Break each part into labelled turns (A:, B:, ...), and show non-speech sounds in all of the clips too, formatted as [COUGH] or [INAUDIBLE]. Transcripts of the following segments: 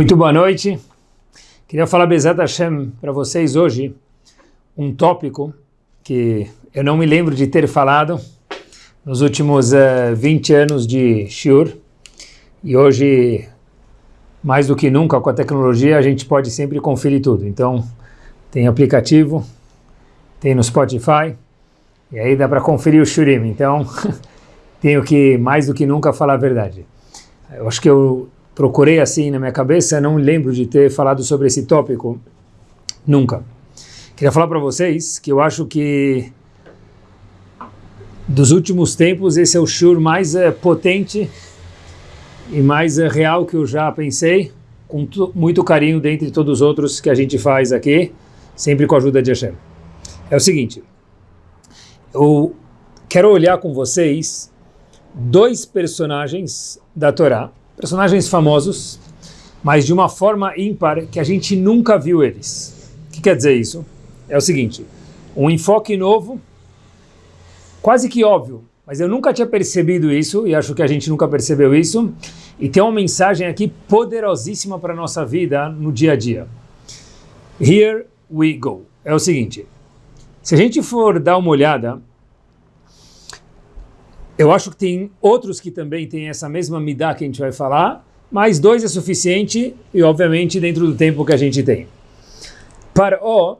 A: Muito boa noite. Queria falar Bezat Hashem para vocês hoje um tópico que eu não me lembro de ter falado nos últimos uh, eh, 20 anos de Shiur e hoje, mais do que nunca com a tecnologia, a gente pode sempre conferir tudo. Então, tem aplicativo, tem no Spotify e aí dá para conferir o Shurim. Então, [LAUGHS] tenho que, mais do que nunca, falar a verdade. Eu acho que eu procurei assim na minha cabeça, não lembro de ter falado sobre esse tópico, nunca. Queria falar para vocês que eu acho que dos últimos tempos esse é o shur mais é, potente e mais é, real que eu já pensei, com muito carinho dentre todos os outros que a gente faz aqui, sempre com a ajuda de Hashem. É o seguinte, eu quero olhar com vocês dois personagens da Torá, personagens famosos, mas de uma forma ímpar que a gente nunca viu eles. O que quer dizer isso? É o seguinte, um enfoque novo, quase que óbvio, mas eu nunca tinha percebido isso, e acho que a gente nunca percebeu isso, e tem uma mensagem aqui poderosíssima para a nossa vida no dia a dia. Here we go. É o seguinte, se a gente for dar uma olhada eu acho que tem outros que também têm essa mesma midá que a gente vai falar, mas dois é suficiente e, obviamente, dentro do tempo que a gente tem. Paró,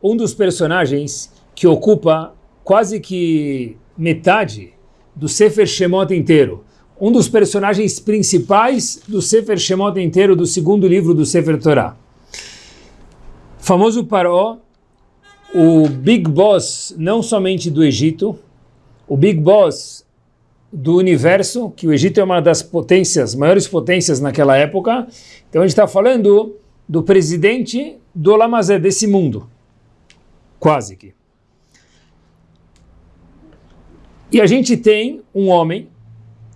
A: um dos personagens que ocupa quase que metade do Sefer Shemot inteiro, um dos personagens principais do Sefer Shemot inteiro, do segundo livro do Sefer Torah. Famoso Paró, o Big Boss não somente do Egito, o Big Boss do universo, que o Egito é uma das potências, maiores potências naquela época. Então a gente está falando do presidente do Lamazé, desse mundo. Quase que. E a gente tem um homem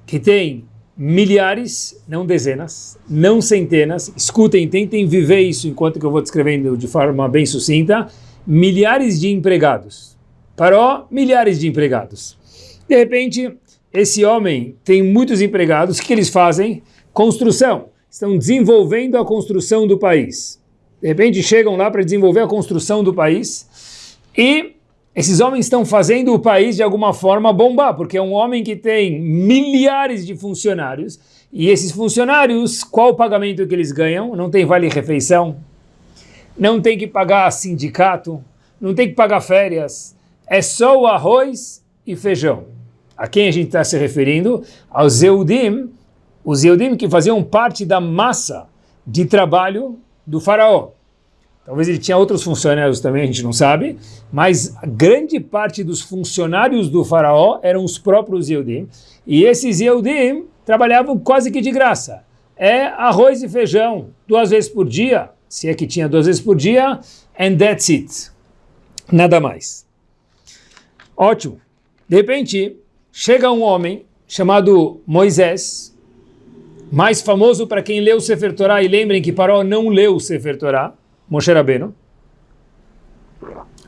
A: que tem milhares, não dezenas, não centenas, escutem, tentem viver isso enquanto que eu vou descrevendo de forma bem sucinta, milhares de empregados. Paró, milhares de empregados. De repente, esse homem tem muitos empregados, o que eles fazem? Construção. Estão desenvolvendo a construção do país. De repente chegam lá para desenvolver a construção do país e esses homens estão fazendo o país de alguma forma bombar, porque é um homem que tem milhares de funcionários e esses funcionários, qual o pagamento que eles ganham? Não tem vale-refeição, não tem que pagar sindicato, não tem que pagar férias, é só o arroz e feijão. A quem a gente está se referindo? Aos Eudim, os Eudim que faziam parte da massa de trabalho do faraó. Talvez ele tinha outros funcionários também, a gente não sabe, mas grande parte dos funcionários do faraó eram os próprios Eudim, e esses Eudim trabalhavam quase que de graça. É arroz e feijão, duas vezes por dia, se é que tinha duas vezes por dia, and that's it. Nada mais. Ótimo. De repente, chega um homem chamado Moisés, mais famoso para quem leu o Sefer Torah, e lembrem que Paró não leu o Sefer Torah, Moshe Rabbeinu,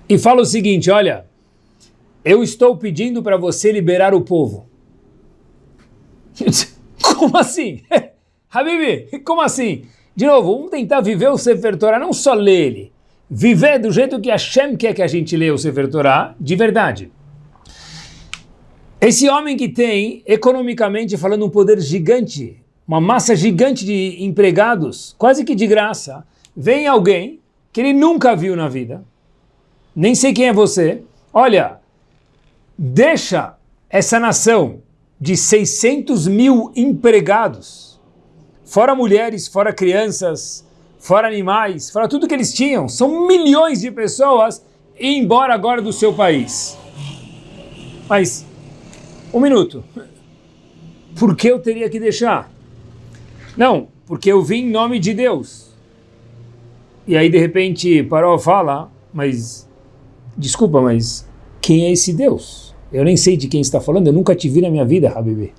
A: e fala o seguinte, olha, eu estou pedindo para você liberar o povo. [LAUGHS] como assim? [LAUGHS] Habibi, como assim? De novo, vamos tentar viver o Sefer Torah, não só ler ele, viver do jeito que Hashem quer que a gente leia o Sefer Torah, de verdade. Esse homem que tem, economicamente falando, um poder gigante, uma massa gigante de empregados, quase que de graça, vem alguém que ele nunca viu na vida, nem sei quem é você, olha, deixa essa nação de 600 mil empregados, fora mulheres, fora crianças, fora animais, fora tudo que eles tinham, são milhões de pessoas, e embora agora do seu país. Mas um minuto. Por que eu teria que deixar? Não, porque eu vim em nome de Deus. E aí de repente Paró fala, mas desculpa, mas quem é esse Deus? Eu nem sei de quem está falando, eu nunca te vi na minha vida, Habibi.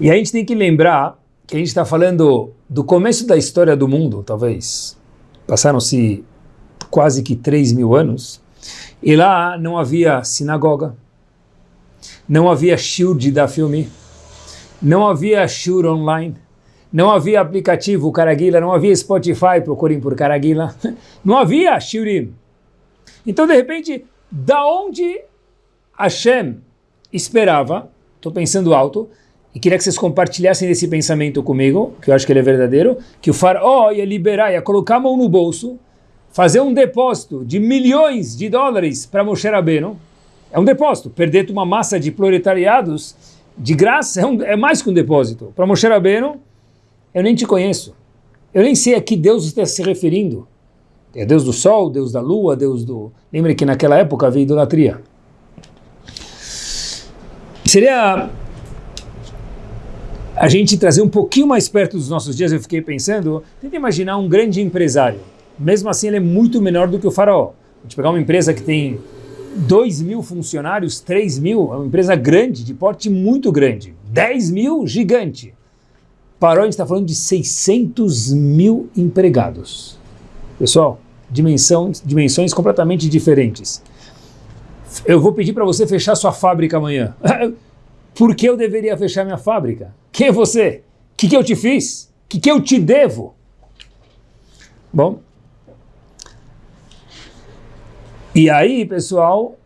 A: E a gente tem que lembrar que a gente está falando do começo da história do mundo, talvez. Passaram-se quase que 3 mil anos. E lá não havia sinagoga, não havia shiur de dar filme, não havia shiur online, não havia aplicativo Caraguila, não havia Spotify, procurem por Caraguila, [LAUGHS] não havia Shiurim. Então, de repente, da onde Hashem esperava, estou pensando alto, e queria que vocês compartilhassem esse pensamento comigo, que eu acho que ele é verdadeiro, que o faraó ia liberar, ia colocar a mão no bolso, fazer um depósito de milhões de dólares para Moshe Rabbeinu, é um depósito, perder uma massa de proletariados de graça é, um, é mais que um depósito. Para Moshe Rabbeinu, eu nem te conheço, eu nem sei a que Deus está se referindo. É Deus do sol, Deus da lua, Deus do... Lembre que naquela época havia idolatria. Seria a gente trazer um pouquinho mais perto dos nossos dias, eu fiquei pensando, tenta imaginar um grande empresário. Mesmo assim, ele é muito menor do que o faraó. A gente pegar uma empresa que tem 2 mil funcionários, 3 mil, é uma empresa grande, de porte muito grande. 10 mil, gigante. Parou, a gente está falando de 600 mil empregados. Pessoal, dimensão, dimensões completamente diferentes. Eu vou pedir para você fechar sua fábrica amanhã. [LAUGHS] Por que eu deveria fechar minha fábrica? Quem é você? O que, que eu te fiz? O que, que eu te devo? Bom. E aí, pessoal,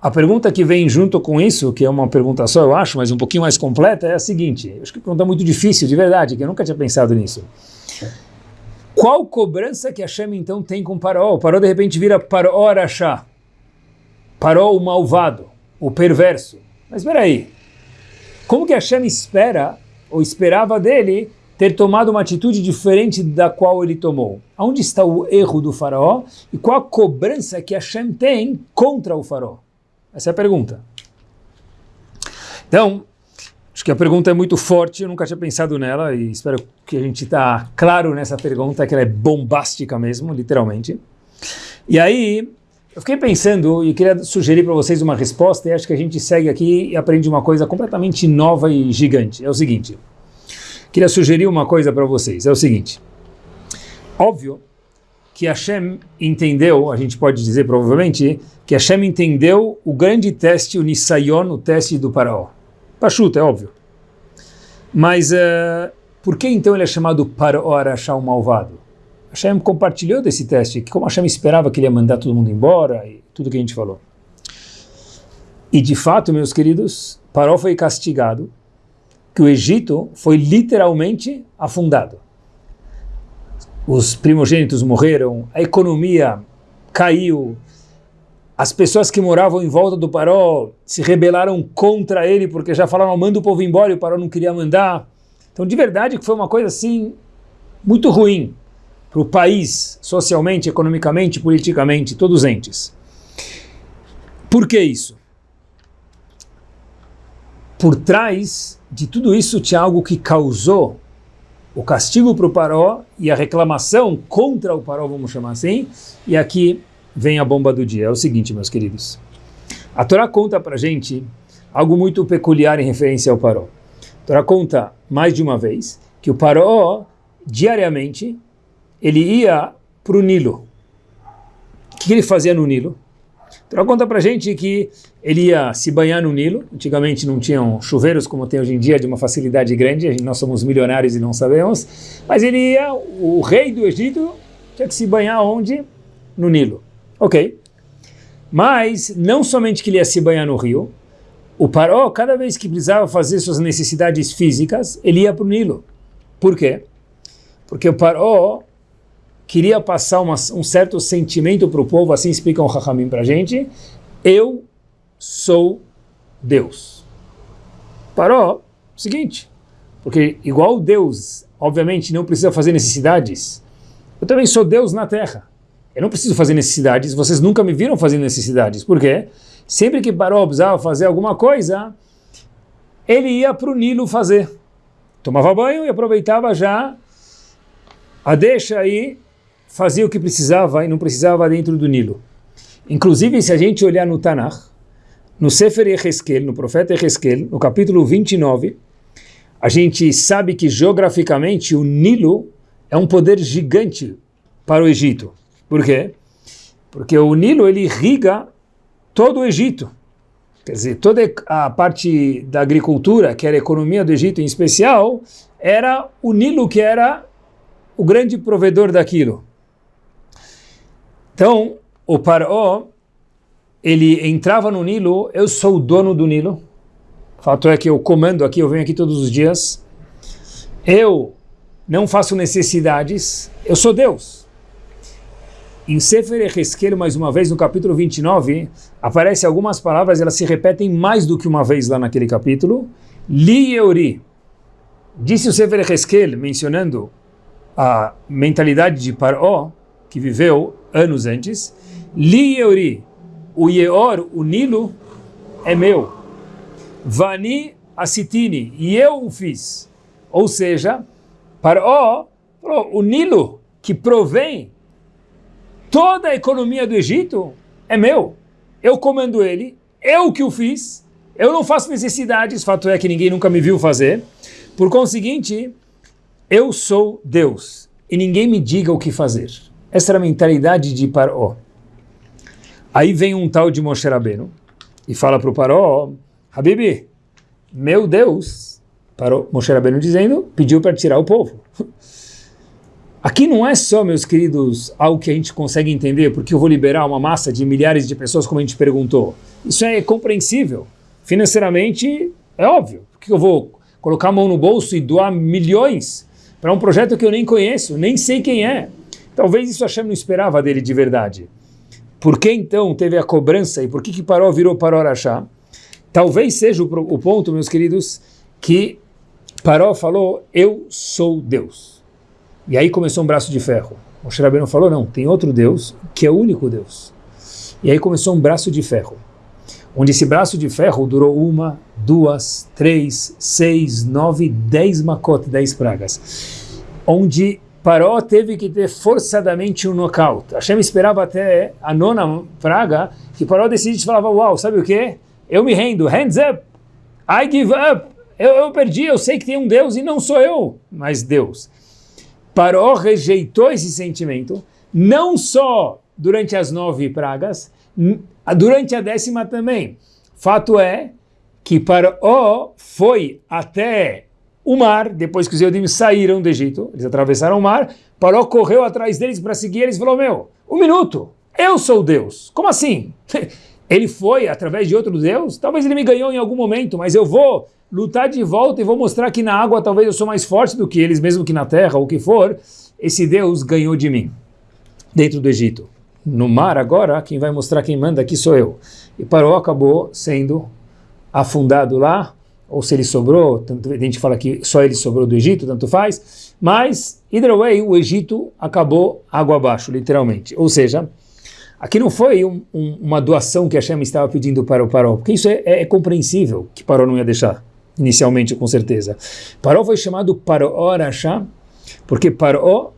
A: a pergunta que vem junto com isso, que é uma pergunta só, eu acho, mas um pouquinho mais completa, é a seguinte. Eu acho que é uma pergunta muito difícil, de verdade, que eu nunca tinha pensado nisso. Qual cobrança que a Hashem então tem com Paró? O Paró de repente vira Paró Arachá. Paró o malvado, o perverso. Mas espera aí, como que a Hashem espera ou esperava dele ter tomado uma atitude diferente da qual ele tomou. Onde está o erro do faraó e qual a cobrança que Hashem tem contra o faraó? Essa é a pergunta. Então, acho que a pergunta é muito forte, eu nunca tinha pensado nela e espero que a gente está claro nessa pergunta, que ela é bombástica mesmo, literalmente. E aí, eu fiquei pensando e queria sugerir para vocês uma resposta e acho que a gente segue aqui e aprende uma coisa completamente nova e gigante. É o seguinte, queria sugerir uma coisa para vocês, é o seguinte, óbvio que Hashem entendeu, a gente pode dizer provavelmente, que Hashem entendeu o grande teste, o Nisayon, o teste do Paraó. Pachuta, é óbvio. Mas uh, por que então ele é chamado Paraó Arachá o malvado? Hashem compartilhou desse teste, que como Hashem esperava que ele ia mandar todo mundo embora, e tudo que a gente falou. E de fato, meus queridos, Paró foi castigado, que o Egito foi literalmente afundado. Os primogênitos morreram, a economia caiu, as pessoas que moravam em volta do Paró se rebelaram contra ele, porque já falaram, manda o povo embora, e o Paró não queria mandar. Então, de verdade, que foi uma coisa assim, muito ruim para o país, socialmente, economicamente, politicamente, todos entes. Por que isso? Por trás de tudo isso tinha algo que causou o castigo para o Paró e a reclamação contra o Paró, vamos chamar assim, e aqui vem a bomba do dia. É o seguinte, meus queridos. A Torá conta para gente algo muito peculiar em referência ao Paró. A Torá conta mais de uma vez que o Paró, diariamente, ele ia para o Nilo. O que ele fazia no Nilo? Então conta para gente que ele ia se banhar no Nilo. Antigamente não tinham chuveiros como tem hoje em dia, de uma facilidade grande. Nós somos milionários e não sabemos. Mas ele ia, o rei do Egito, tinha que se banhar onde? No Nilo. Ok. Mas não somente que ele ia se banhar no rio, o Paró, cada vez que precisava fazer suas necessidades físicas, ele ia para o Nilo. Por quê? Porque o Paró queria passar uma, um certo sentimento para o povo, assim explica o Rahamim para a gente, eu sou Deus. Parou, seguinte, porque igual Deus, obviamente, não precisa fazer necessidades, eu também sou Deus na terra. Eu não preciso fazer necessidades, vocês nunca me viram fazer necessidades. Por quê? Sempre que Paró precisava fazer alguma coisa, ele ia para o Nilo fazer. Tomava banho e aproveitava já a deixa aí fazia o que precisava e não precisava dentro do Nilo. Inclusive, se a gente olhar no Tanakh, no Sefer Ezequiel, no profeta Ezequiel, no capítulo 29, a gente sabe que geograficamente o Nilo é um poder gigante para o Egito. Por quê? Porque o Nilo ele irriga todo o Egito. Quer dizer, toda a parte da agricultura, que era a economia do Egito em especial, era o Nilo que era o grande provedor daquilo. Então, o Paró, ele entrava no Nilo, eu sou o dono do Nilo, fato é que eu comando aqui, eu venho aqui todos os dias, eu não faço necessidades, eu sou Deus. Em Sefer Ezequiel, mais uma vez, no capítulo 29, aparecem algumas palavras, elas se repetem mais do que uma vez lá naquele capítulo. Li Euri. Disse o Sefer Ezequiel, mencionando a mentalidade de Paró, que viveu anos antes. Li Euri. O Yeor, o Nilo, é meu. Vani Asitini. E eu o fiz. Ou seja, Paró falou, o Nilo, que provém Toda a economia do Egito é meu. Eu comando ele, eu que o fiz, eu não faço necessidades, fato é que ninguém nunca me viu fazer. Por conseguinte, eu sou Deus e ninguém me diga o que fazer. Essa era a mentalidade de Paró. Aí vem um tal de Moshe Rabbeinu e fala para o Paró, Habibi, meu Deus, Paró, Moshe Rabbeinu dizendo, pediu para tirar o povo. [LAUGHS] Aqui não é só, meus queridos, algo que a gente consegue entender, porque eu vou liberar uma massa de milhares de pessoas, como a gente perguntou. Isso é compreensível. Financeiramente, é óbvio. Porque eu vou colocar a mão no bolso e doar milhões para um projeto que eu nem conheço, nem sei quem é. Talvez isso Hashem não esperava dele de verdade. Por que então teve a cobrança e por que, que Paró virou Paró Arachá? Talvez seja o, o ponto, meus queridos, que Paró falou, eu sou Deus. E aí começou um braço de ferro. O Rabbeinu falou, não, tem outro Deus que é o único Deus. E aí começou um braço de ferro. Onde esse braço de ferro durou uma, duas, três, seis, nove, dez macotes, dez pragas. Onde Paró teve que ter forçadamente um nocaute. Hashem esperava até a nona praga que Paró decidisse e falava, uau, sabe o que? Eu me rendo, hands up, I give up. Eu, eu perdi, eu sei que tem um Deus e não sou eu, mas Deus. Paró rejeitou esse sentimento, não só durante as nove pragas, durante a décima também. Fato é que Paró foi até o mar, depois que os Eudim saíram do Egito, eles atravessaram o mar, Paró correu atrás deles para seguir eles e falou, meu, um minuto, eu sou Deus. Como assim? [LAUGHS] Ele foi através de outro Deus? Talvez ele me ganhou em algum momento, mas eu vou lutar de volta e vou mostrar que na água talvez eu sou mais forte do que eles, mesmo que na terra, ou o que for, esse Deus ganhou de mim, dentro do Egito. No mar agora, quem vai mostrar quem manda aqui sou eu. E Paró acabou sendo afundado lá, ou se ele sobrou, tanto, a gente fala que só ele sobrou do Egito, tanto faz, mas, either way, o Egito acabou água abaixo, literalmente. Ou seja, Aqui não foi um, um, uma doação que a Hashem estava pedindo para o Paró, porque isso é, é, é compreensível que Paró não ia deixar inicialmente, com certeza. Paró foi chamado Paró Arashá, porque Paró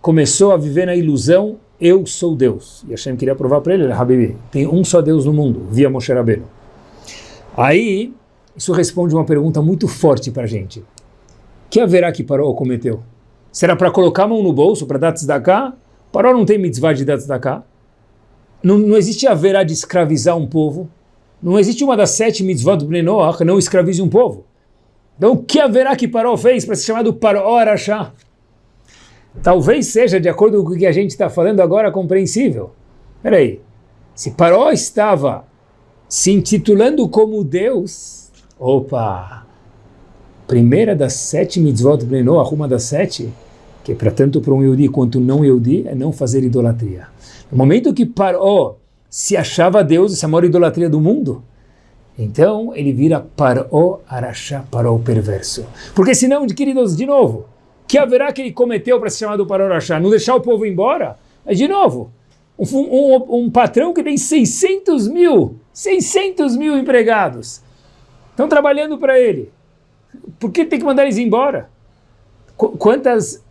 A: começou a viver na ilusão, eu sou Deus. E Hashem queria provar para ele, Habibi, tem um só Deus no mundo, via Moshe Rabbeinu. Aí, isso responde uma pergunta muito forte para a gente. que haverá que Paró cometeu? Será para colocar a mão no bolso, para dar tzedakah? Paró não tem mitzvah de dar tzedakah? Não, não existe haverá de escravizar um povo? Não existe uma das sete mitzvot do Bnei Noach, não escravize um povo. Então, o que haverá que Paró fez para ser chamado Paró Arachá? Talvez seja, de acordo com o que a gente está falando agora, compreensível. Espera aí, se Paró estava se intitulando como Deus, opa, primeira das sete mitzvot do Bnei Noach, uma das sete, que é para tanto para um Yehudi quanto não Yehudi, é não fazer idolatria. No momento que Paró se achava Deus, essa é a maior idolatria do mundo, então ele vira Paró Arachá, Paró perverso. Porque senão, queridos, de novo, que haverá que ele cometeu para ser chamado Paró Arachá? Não deixar o povo embora? Mas de novo, um, um, um patrão que tem 600 mil, 600 mil empregados, estão trabalhando para ele. Por que tem que mandar eles embora? Quantas,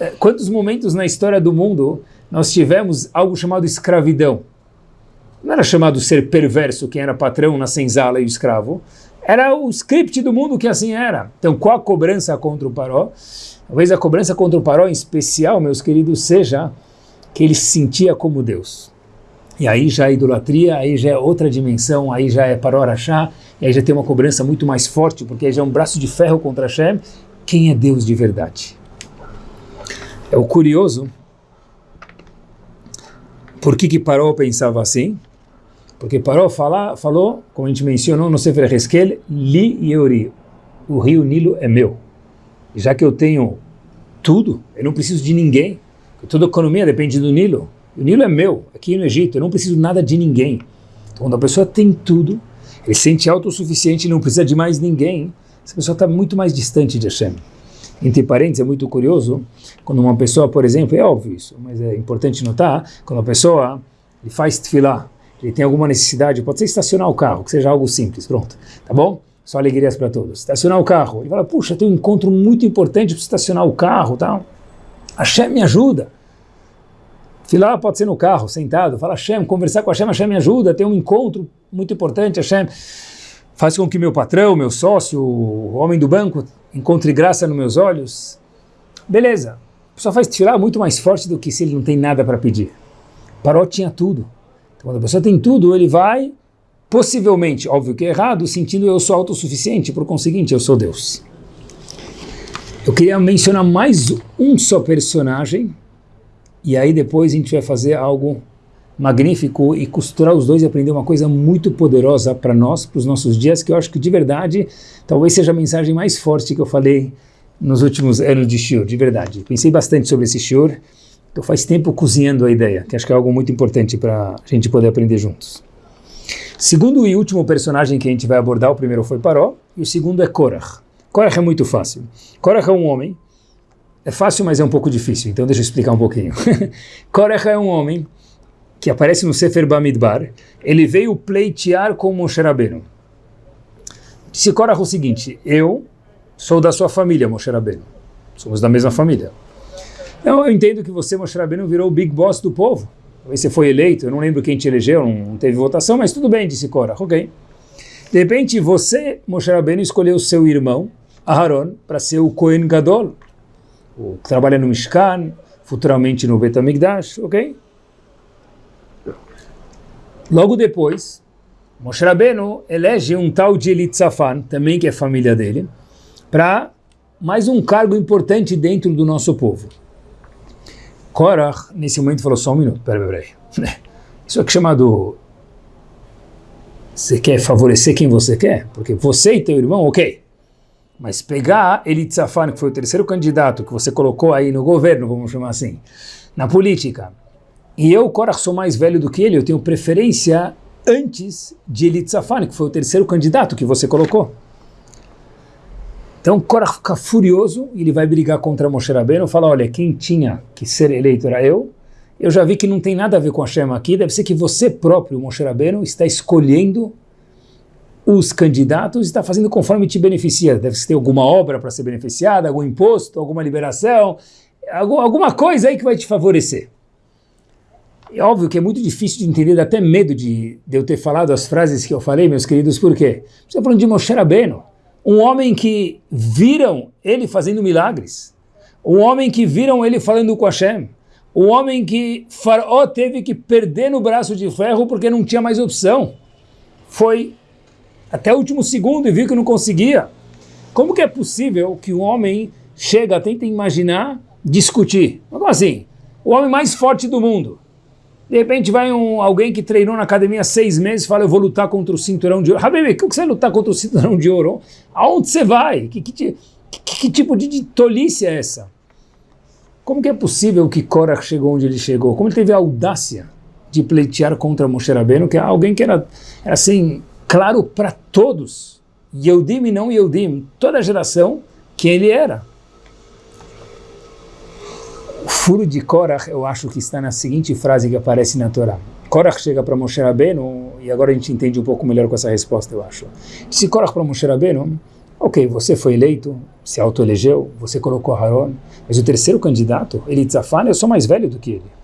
A: eh, quantos momentos na história do mundo nós tivemos algo chamado escravidão. Não era chamado ser perverso quem era patrão na senzala e o escravo. Era o script do mundo que assim era. Então, qual a cobrança contra o Paró? Talvez a cobrança contra o Paró, em especial, meus queridos, seja que ele se sentia como Deus. E aí já é idolatria, aí já é outra dimensão, aí já é paror achar, e aí já tem uma cobrança muito mais forte, porque aí já é um braço de ferro contra Hashem. Quem é Deus de verdade? É o curioso, por que que Paró pensava assim? Porque Paró fala, falou, como a gente mencionou no Sefer Heskel, Li Yeuri, o rio Nilo é meu. Já que eu tenho tudo, eu não preciso de ninguém, toda a economia depende do Nilo. O Nilo é meu, aqui no Egito, eu não preciso nada de ninguém. Então, quando a pessoa tem tudo, ele se sente autossuficiente, não precisa de mais ninguém, essa pessoa está muito mais distante de Hashem. Entre parênteses, é muito curioso, quando uma pessoa, por exemplo, é óbvio isso, mas é importante notar, quando a pessoa ele faz tefilá, ele tem alguma necessidade, pode ser estacionar o carro, que seja algo simples, pronto, tá bom? Só alegrias para todos. Estacionar o carro, ele fala, puxa, tem um encontro muito importante para estacionar o carro, tal. Hashem me ajuda. Filar pode ser no carro, sentado, fala Hashem, conversar com Hashem, Hashem me ajuda, tem um encontro muito importante, Hashem faz com que meu patrão, meu sócio, o homem do banco, encontre graça nos meus olhos. Beleza, só faz tirar muito mais forte do que se ele não tem nada para pedir. Paró tinha tudo. Então, quando a pessoa tem tudo, ele vai, possivelmente, óbvio que é errado, sentindo eu sou autossuficiente, por conseguinte, eu sou Deus. Eu queria mencionar mais um só personagem, e aí depois a gente vai fazer algo magnífico e costurar os dois e aprender uma coisa muito poderosa para nós, para os nossos dias, que eu acho que de verdade talvez seja a mensagem mais forte que eu falei nos últimos anos de Shiur, de verdade. Pensei bastante sobre esse Shiur, então faz tempo cozinhando a ideia, que acho que é algo muito importante para a gente poder aprender juntos. Segundo e último personagem que a gente vai abordar, o primeiro foi Paró, e o segundo é Korach. Korach é muito fácil. Korach é um homem é fácil, mas é um pouco difícil, então deixa eu explicar um pouquinho. [LAUGHS] Korech é um homem que aparece no Sefer Bamidbar, ele veio pleitear com Moshe Rabbeinu. Disse Korach o seguinte, eu sou da sua família, Moshe Rabbeinu. Somos da mesma família. Então, eu entendo que você, Moshe Rabbeinu, virou o big boss do povo. Talvez você foi eleito, eu não lembro quem te elegeu, não teve votação, mas tudo bem, disse Korach, ok. De repente, você, Moshe Rabbeinu, escolheu seu irmão, Aharon, para ser o Kohen Gadol, o que trabalha no Mishkan, futuramente no Betamigdash, ok? Logo depois, Moshe Rabbeinu elege um tal de Elitzafan, também que é família dele, para mais um cargo importante dentro do nosso povo. Korach, nesse momento, falou só um minuto, peraí, peraí. [LAUGHS] Isso é chamado... Você quer favorecer quem você quer? Porque você e teu irmão, ok. Mas pegar Elitzafan, que foi o terceiro candidato que você colocou aí no governo, vamos chamar assim, na política, e eu, Korach, sou mais velho do que ele, eu tenho preferência antes de Elitzafan, que foi o terceiro candidato que você colocou. Então Korach fica furioso, ele vai brigar contra Moshe Rabbeinu, fala, olha, quem tinha que ser eleito era eu, eu já vi que não tem nada a ver com a Shema aqui, deve ser que você próprio, Moshe Rabbeinu, está escolhendo os candidatos está fazendo conforme te beneficia. Deve ter alguma obra para ser beneficiada, algum imposto, alguma liberação, alguma coisa aí que vai te favorecer. É óbvio que é muito difícil de entender, dá até medo de, de eu ter falado as frases que eu falei, meus queridos, por quê? Você está falando de Moshe Rabbeinu, um homem que viram ele fazendo milagres, um homem que viram ele falando com Hashem, um homem que Faraó teve que perder no braço de ferro porque não tinha mais opção. Foi até o último segundo e viu que não conseguia. Como que é possível que um homem chega, tenta imaginar, discutir? Como assim? O homem mais forte do mundo. De repente vai um, alguém que treinou na academia seis meses e fala, eu vou lutar contra o cinturão de ouro. Habibi, como que você vai lutar contra o cinturão de ouro? Aonde você vai? Que, que, que, que tipo de, tolice é essa? Como que é possível que Korach chegou onde ele chegou? Como ele teve a audácia de pleitear contra Moshe Rabbeinu, que é alguém que era, era assim, claro para todos, Yehudim e não Yehudim, toda a geração, quem ele era. O furo de Korach, eu acho que está na seguinte frase que aparece na Torá. Korach chega para Moshe Rabbeinu, e agora a gente entende um pouco melhor com essa resposta, eu acho. Disse Korach para Moshe Rabbeinu, ok, você foi eleito, se autoelegeu, você colocou Haron, mas o terceiro candidato, Elitzafan, eu sou mais velho do que ele.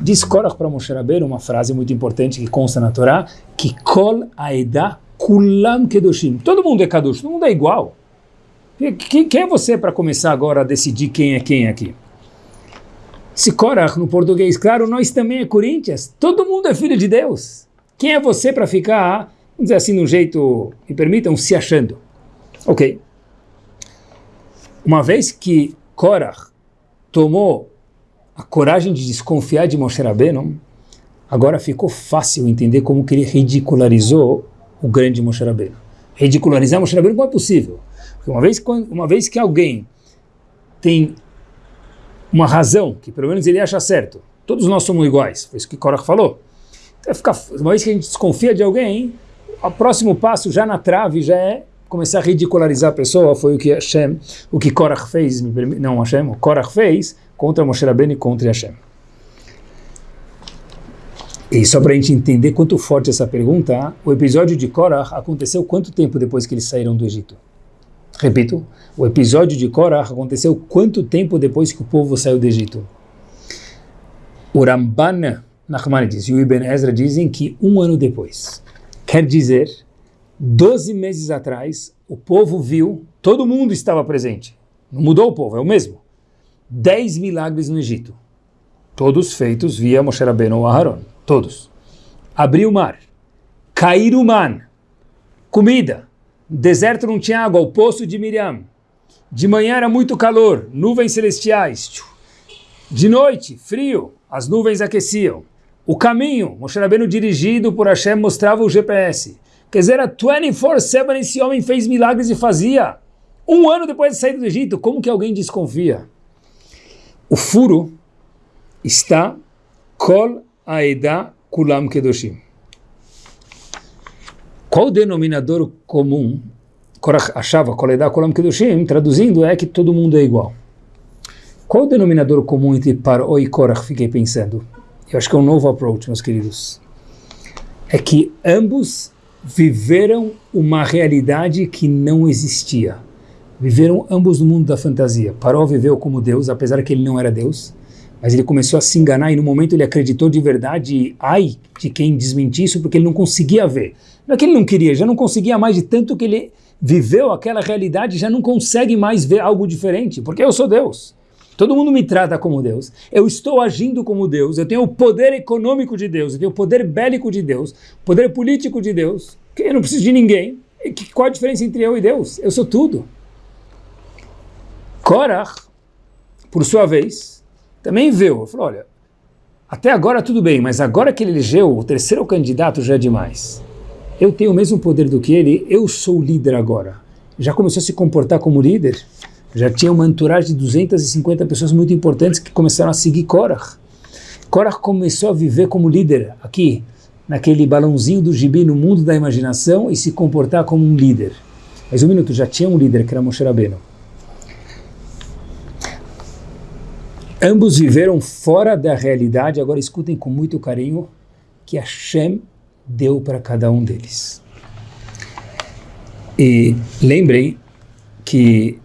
A: Diz Korach para Moshe Rabbeinu uma frase muito importante que consta na Torá, que Kol Aeda Kulam Kedoshim. Todo mundo é Kadosh, todo mundo é igual. Quem, quem é você para começar agora a decidir quem é quem aqui? Se Korach no português, claro, nós também é Corinthians. Todo mundo é filho de Deus. Quem é você para ficar, vamos dizer assim, de um jeito, me permitam, se achando? Ok. Uma vez que Korach tomou a coragem de desconfiar de Moshe Rabbeinu, agora ficou fácil entender como que ele ridicularizou o grande Moshe Rabbeinu. Ridicularizar Moshe Rabbeinu não é possível. Porque uma vez, uma vez que alguém tem uma razão, que pelo menos ele acha certo, todos nós somos iguais, foi isso que Korach falou. Então, uma vez que a gente desconfia de alguém, o próximo passo já na trave já é começar a ridicularizar a pessoa, foi o que Hashem, o que Korach fez, não Hashem, o Korach fez contra Moshe Rabbeinu e contra Hashem. E só para a gente entender quanto forte essa pergunta, o episódio de Korach aconteceu quanto tempo depois que eles saíram do Egito? Repito, o episódio de Korach aconteceu quanto tempo depois que o povo saiu do Egito? O Ramban Nachmanides e o Ibn Ezra dizem que um ano depois. Quer dizer, 12 meses atrás, o povo viu, todo mundo estava presente. Não mudou o povo, é o mesmo. 10 milagres no Egito. Todos feitos via Moshe Rabbeinu Aharon. Todos. Abrir o mar. Cair o mar. Comida. Deserto não tinha água, o poço de Miriam. De manhã era muito calor, nuvens celestiais. De noite, frio, as nuvens aqueciam. O caminho, Moshe Rabbeinu dirigido por Hashem mostrava o GPS. Quer dizer, a 24-7 esse homem fez milagres e fazia. Um ano depois de sair do Egito, como que alguém desconfia? O furo está Kol Aeda Kulam Kedoshim. Qual o denominador comum? Korach achava Kol Aeda Kulam Kedoshim, traduzindo, é que todo mundo é igual. Qual o denominador comum entre Paro e Korach? Fiquei pensando. Eu acho que é um novo approach, meus queridos. É que ambos viveram uma realidade que não existia. Viveram ambos no mundo da fantasia. Paró viveu como Deus, apesar que ele não era Deus, mas ele começou a se enganar e no momento ele acreditou de verdade, ai de quem desmentir isso, porque ele não conseguia ver. Não é que ele não queria, já não conseguia mais de tanto que ele viveu aquela realidade, já não consegue mais ver algo diferente, porque eu sou Deus. Todo mundo me trata como Deus. Eu estou agindo como Deus. Eu tenho o poder econômico de Deus. Eu tenho o poder bélico de Deus. O poder político de Deus. Eu não preciso de ninguém. Qual a diferença entre eu e Deus? Eu sou tudo. Korach, por sua vez, também viu. Falou, olha, até agora tudo bem, mas agora que ele elegeu o terceiro candidato já é demais. Eu tenho o mesmo poder do que ele, eu sou o líder agora. Já começou a se comportar como líder? Já tinha uma entourage de 250 pessoas muito importantes que começaram a seguir Korach. Korach começou a viver como líder aqui, naquele balãozinho do gibi no mundo da imaginação e se comportar como um líder. Mas um minuto, já tinha um líder que era Moshe Rabbeinu. Ambos viveram fora da realidade, agora escutem com muito carinho que Hashem deu para cada um deles. E lembrem que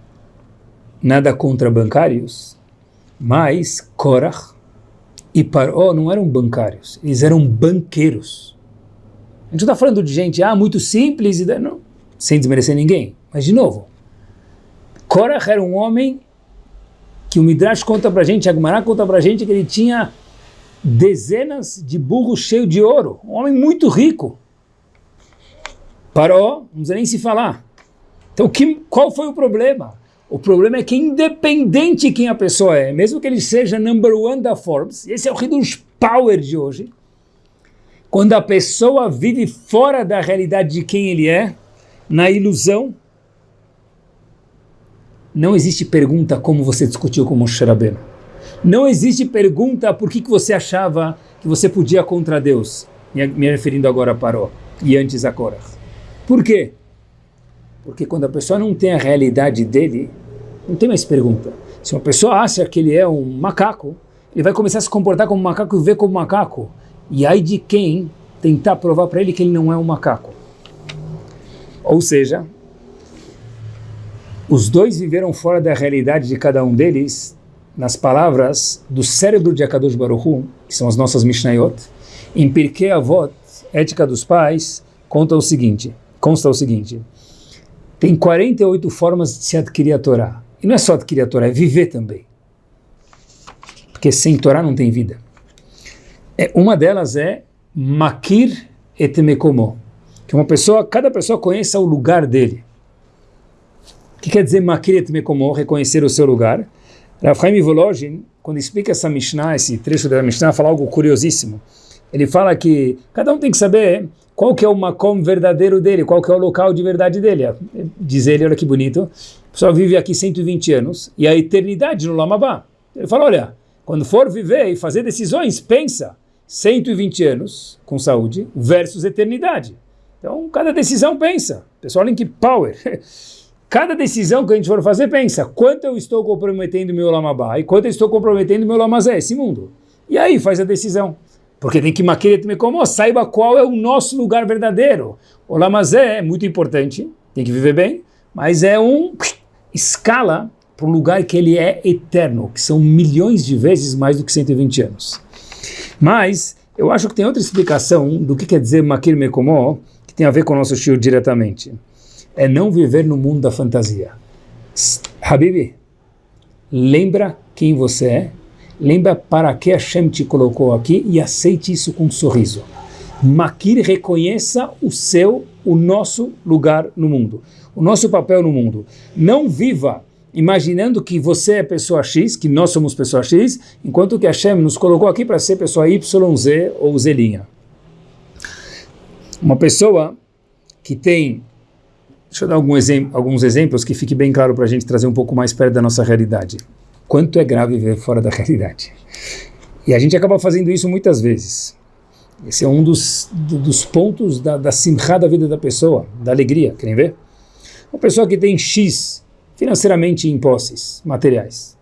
A: nada contra bancários, mas Korach e Paró não eram bancários, eles eram banqueiros. A gente não está falando de gente ah, muito simples, e não, sem desmerecer ninguém. Mas, de novo, Korach era um homem que o Midrash conta para a gente, Agmará conta para a gente que ele tinha dezenas de burros cheios de ouro. Um homem muito rico. Paró, não precisa nem se falar. Então, que, qual foi o problema? O problema é que independente quem a pessoa é, mesmo que ele seja number one da Forbes, esse é o Hidush Power de hoje, quando a pessoa vive fora da realidade de quem ele é, na ilusão, não existe pergunta como você discutiu com Moshe Rabbeinu. Não existe pergunta por que, que você achava que você podia contra Deus, me referindo agora a Paró e antes a Korah. Por quê? Porque quando a pessoa não tem a realidade dele, não tem mais pergunta. Se uma pessoa acha que ele é um macaco, ele vai começar a se comportar como macaco e ver como macaco. E aí de quem tentar provar para ele que ele não é um macaco. Ou seja, os dois viveram fora da realidade de cada um deles, nas palavras do cérebro de Akadosh Baruch Hu, que são as nossas Mishnayot, em Pirkei Avot, Ética dos Pais, conta o seguinte, consta o seguinte, tem 48 formas de se adquirir a Torá. E não é só adquirir a Torá, é viver também. porque sem Torá não tem vida. É, uma delas é Makir et Mekomo, que uma pessoa, cada pessoa conheça o lugar dele. O que quer dizer Makir et Mekomo, reconhecer o seu lugar? Rav Chaim Volozhin, quando explica essa Mishnah, esse trecho da Mishnah, fala algo curiosíssimo. Ele fala que cada um tem que saber qual que é o makom verdadeiro dele, qual que é o local de verdade dele. Diz ele, olha que bonito, o pessoal vive aqui 120 anos e a eternidade no Lamabá. Ele fala, olha, quando for viver e fazer decisões, pensa 120 anos com saúde versus eternidade. Então, cada decisão pensa. Pessoal, Link Power. [LAUGHS] Cada decisão que a gente for fazer, pensa, quanto eu estou comprometendo meu Lamabá e quanto eu estou comprometendo meu Lamazé, esse mundo. E aí faz a decisão. Porque tem que maqueret me como, saiba qual é o nosso lugar verdadeiro. O Lamazé é muito importante, tem que viver bem, mas é um escala para um lugar que ele é eterno, que são milhões de vezes mais do que 120 anos. Mas eu acho que tem outra explicação do que quer dizer Makir Mekomó, que tem a ver com o nosso estilo diretamente é não viver no mundo da fantasia. Habibi, lembra quem você é, lembra para que Hashem te colocou aqui e aceite isso com um sorriso. Makir reconheça o seu, o nosso lugar no mundo, o nosso papel no mundo. Não viva imaginando que você é pessoa X, que nós somos pessoa X, enquanto que Hashem nos colocou aqui para ser pessoa Y, Z ou Z'. Uma pessoa que tem Deixa eu dar algum alguns exemplos que fique bem claro para a gente trazer um pouco mais perto da nossa realidade. Quanto é grave viver fora da [LAUGHS] realidade. E a gente acaba fazendo isso muitas vezes. Esse é um dos, dos pontos da, da simcha da vida da pessoa, da alegria. Querem ver? Uma pessoa que tem X financeiramente em posses materiais.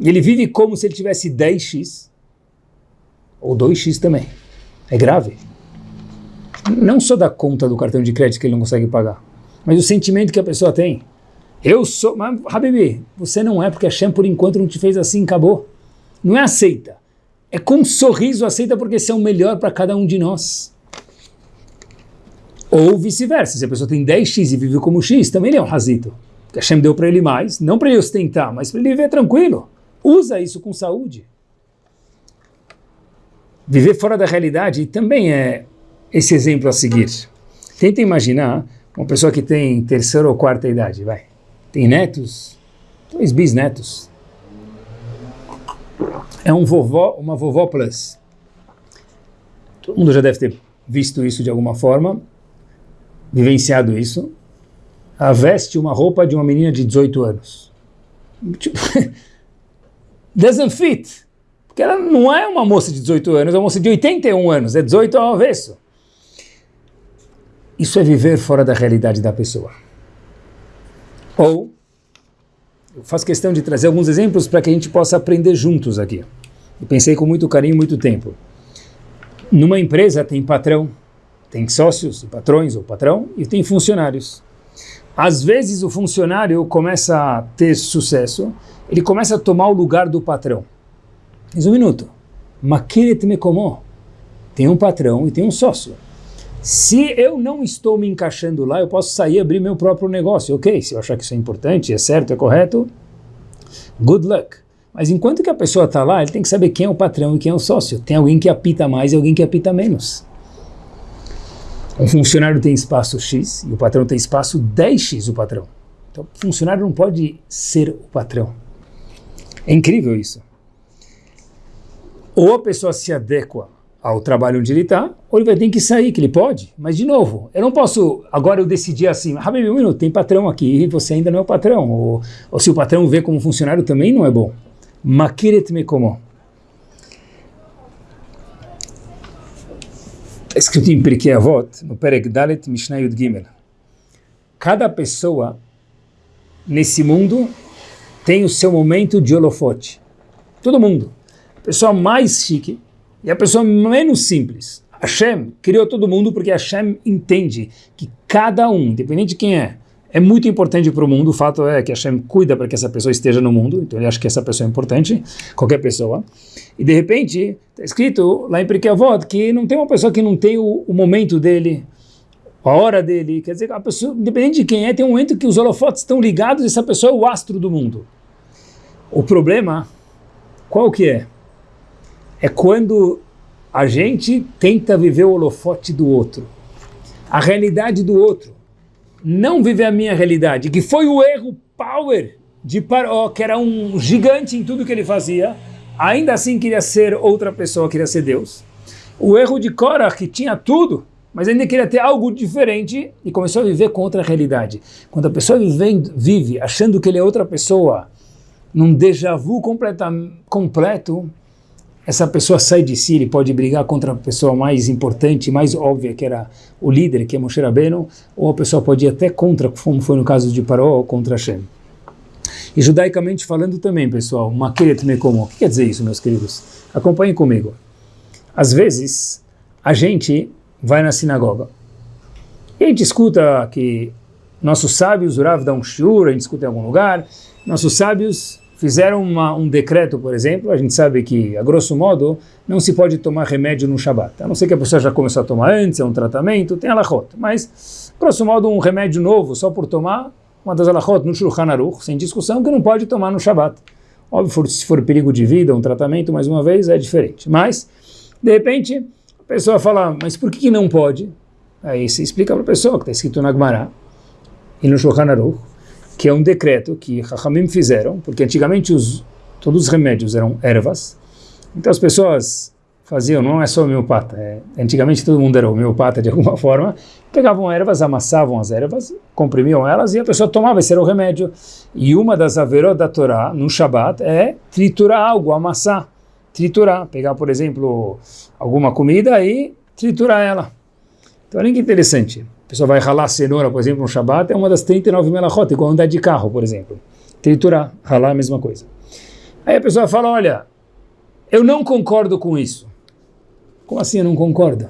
A: Ele vive como se ele tivesse 10X ou 2X também. É grave. Não só da conta do cartão de crédito que ele não consegue pagar mas o sentimento que a pessoa tem. Eu sou, mas Habibi, você não é porque a Shem por enquanto não te fez assim, acabou. Não é aceita. É com um sorriso aceita porque você é o melhor para cada um de nós. Ou vice-versa, se a pessoa tem 10x e vive como x, também ele é um razito. Que a Shem deu para ele mais, não para ele ostentar, mas para ele viver tranquilo. Usa isso com saúde. Viver fora da realidade também é esse exemplo a seguir. Tenta imaginar uma pessoa que tem terceira ou quarta idade, vai, tem netos, dois bisnetos, é um vovó, uma vovó plus. Todo mundo já deve ter visto isso de alguma forma, vivenciado isso. Ela veste uma roupa de uma menina de 18 anos. Tipo, [LAUGHS] doesn't fit. Porque ela não é uma moça de 18 anos, é uma moça de 81 anos, é 18 ao avesso. Isso é viver fora da realidade da pessoa. Ou, eu faço questão de trazer alguns exemplos para que a gente possa aprender juntos aqui. Eu pensei com muito carinho, muito tempo. Numa empresa tem patrão, tem sócios, patrões ou patrão, e tem funcionários. Às vezes o funcionário começa a ter sucesso, ele começa a tomar o lugar do patrão. Mas um minuto. Tem um patrão e tem um sócio. Se eu não estou me encaixando lá, eu posso sair e abrir meu próprio negócio. Ok, se eu achar que isso é importante, é certo, é correto, good luck. Mas enquanto que a pessoa está lá, ele tem que saber quem é o patrão e quem é o sócio. Tem alguém que apita mais e alguém que apita menos. Um funcionário tem espaço X e o patrão tem espaço 10X o patrão. Então o funcionário não pode ser o patrão. É incrível isso. Ou a pessoa se adequa ao trabalho onde ele está, ou ele vai ter que sair, que ele pode. Mas, de novo, eu não posso, agora eu decidir assim, Habib, um minuto, tem patrão aqui e você ainda não é o patrão. Ou, ou se o patrão vê como funcionário também não é bom. Makiret me como. Está escrito em Pirkei Avot, no Perek Dalet Mishnah Yud Gimel. Cada pessoa nesse mundo tem o seu momento de holofote. Todo mundo. A pessoa mais chique, e a pessoa menos simples. Hashem criou todo mundo porque Hashem entende que cada um, independente de quem é, é muito importante para o mundo. O fato é que Hashem cuida para que essa pessoa esteja no mundo, então ele acha que essa pessoa é importante, qualquer pessoa. E de repente, está escrito lá em Pirkei que não tem uma pessoa que não tem o, o, momento dele, a hora dele. Quer dizer, a pessoa, independente de quem é, tem um momento que os holofotes estão ligados e essa pessoa é o astro do mundo. O problema, qual que é? É quando a gente tenta viver o holofote do outro, a realidade do outro, não viver a minha realidade, que foi o erro power de Paró, que era um gigante em tudo que ele fazia, ainda assim queria ser outra pessoa, queria ser Deus. O erro de Korah, que tinha tudo, mas ainda queria ter algo diferente e começou a viver com outra realidade. Quando a pessoa vive, vive achando que ele é outra pessoa, num déjà vu completo, essa pessoa sai de si, ele pode brigar contra a pessoa mais importante, mais óbvia, que era o líder, que é Moshe Rabbeinu, ou a pessoa pode ir até contra, como foi no caso de Paró, contra Hashem. E judaicamente falando também, pessoal, Makeret Mekomo. O que quer dizer isso, meus queridos? Acompanhem comigo. Às vezes, a gente vai na sinagoga e a gente escuta que nossos sábios, o Rav dá um shiur, a gente escuta em algum lugar, nossos sábios fizeram uma, um decreto, por exemplo, a gente sabe que, a grosso modo, não se pode tomar remédio no Shabat. A não ser que a pessoa já começou a tomar antes, é um tratamento, tem alahot. Mas, grosso modo, um remédio novo só por tomar, uma das alahot no Shulchan Aruch, sem discussão, que não pode tomar no Shabat. Óbvio, se for perigo de vida, um tratamento, mais uma vez, é diferente. Mas, de repente, a pessoa fala, mas por que, que não pode? Aí se explica para a pessoa, que está escrito na Gemara, e no Shulchan Aruch, que é um decreto que Chachamim fizeram, porque antigamente os, todos os remédios eram ervas, então as pessoas faziam, não é só homeopata, é, antigamente todo mundo era homeopata de alguma [LAUGHS] forma, pegavam ervas, amassavam as ervas, comprimiam elas e a pessoa tomava, esse era o remédio. E uma das averot da Torá, no Shabat, é triturar algo, amassar, triturar, pegar, por exemplo, alguma comida e triturar ela. Então olha que interessante pessoa vai ralar cenoura, por exemplo, no Shabat, é uma das 39 melachot, igual andar de carro, por exemplo. Triturar, ralar a mesma coisa. Aí a pessoa fala, olha, eu não concordo com isso. Como assim eu não concordo?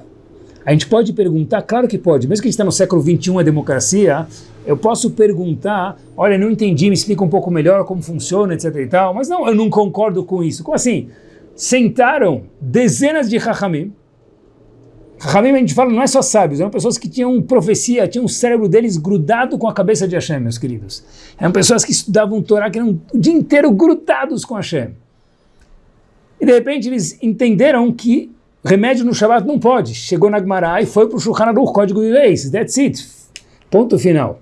A: A gente pode perguntar, claro que pode, mesmo que a gente está no século 21, a democracia, eu posso perguntar, olha, não entendi, me explica um pouco melhor como funciona, etc e tal, mas não, eu não concordo com isso. Como assim? Sentaram dezenas de hachamim, Ramim, a gente fala, não é só sábios, eram pessoas que tinham profecia, tinham o cérebro deles grudado com a cabeça de Hashem, meus queridos. Eram pessoas que estudavam Torá, que eram o dia inteiro grudados com Hashem. E de repente eles entenderam que remédio no Shabbat não pode. Chegou na Gemara e foi para o Shulchan Aruch, código de leis, that's it. Ponto final.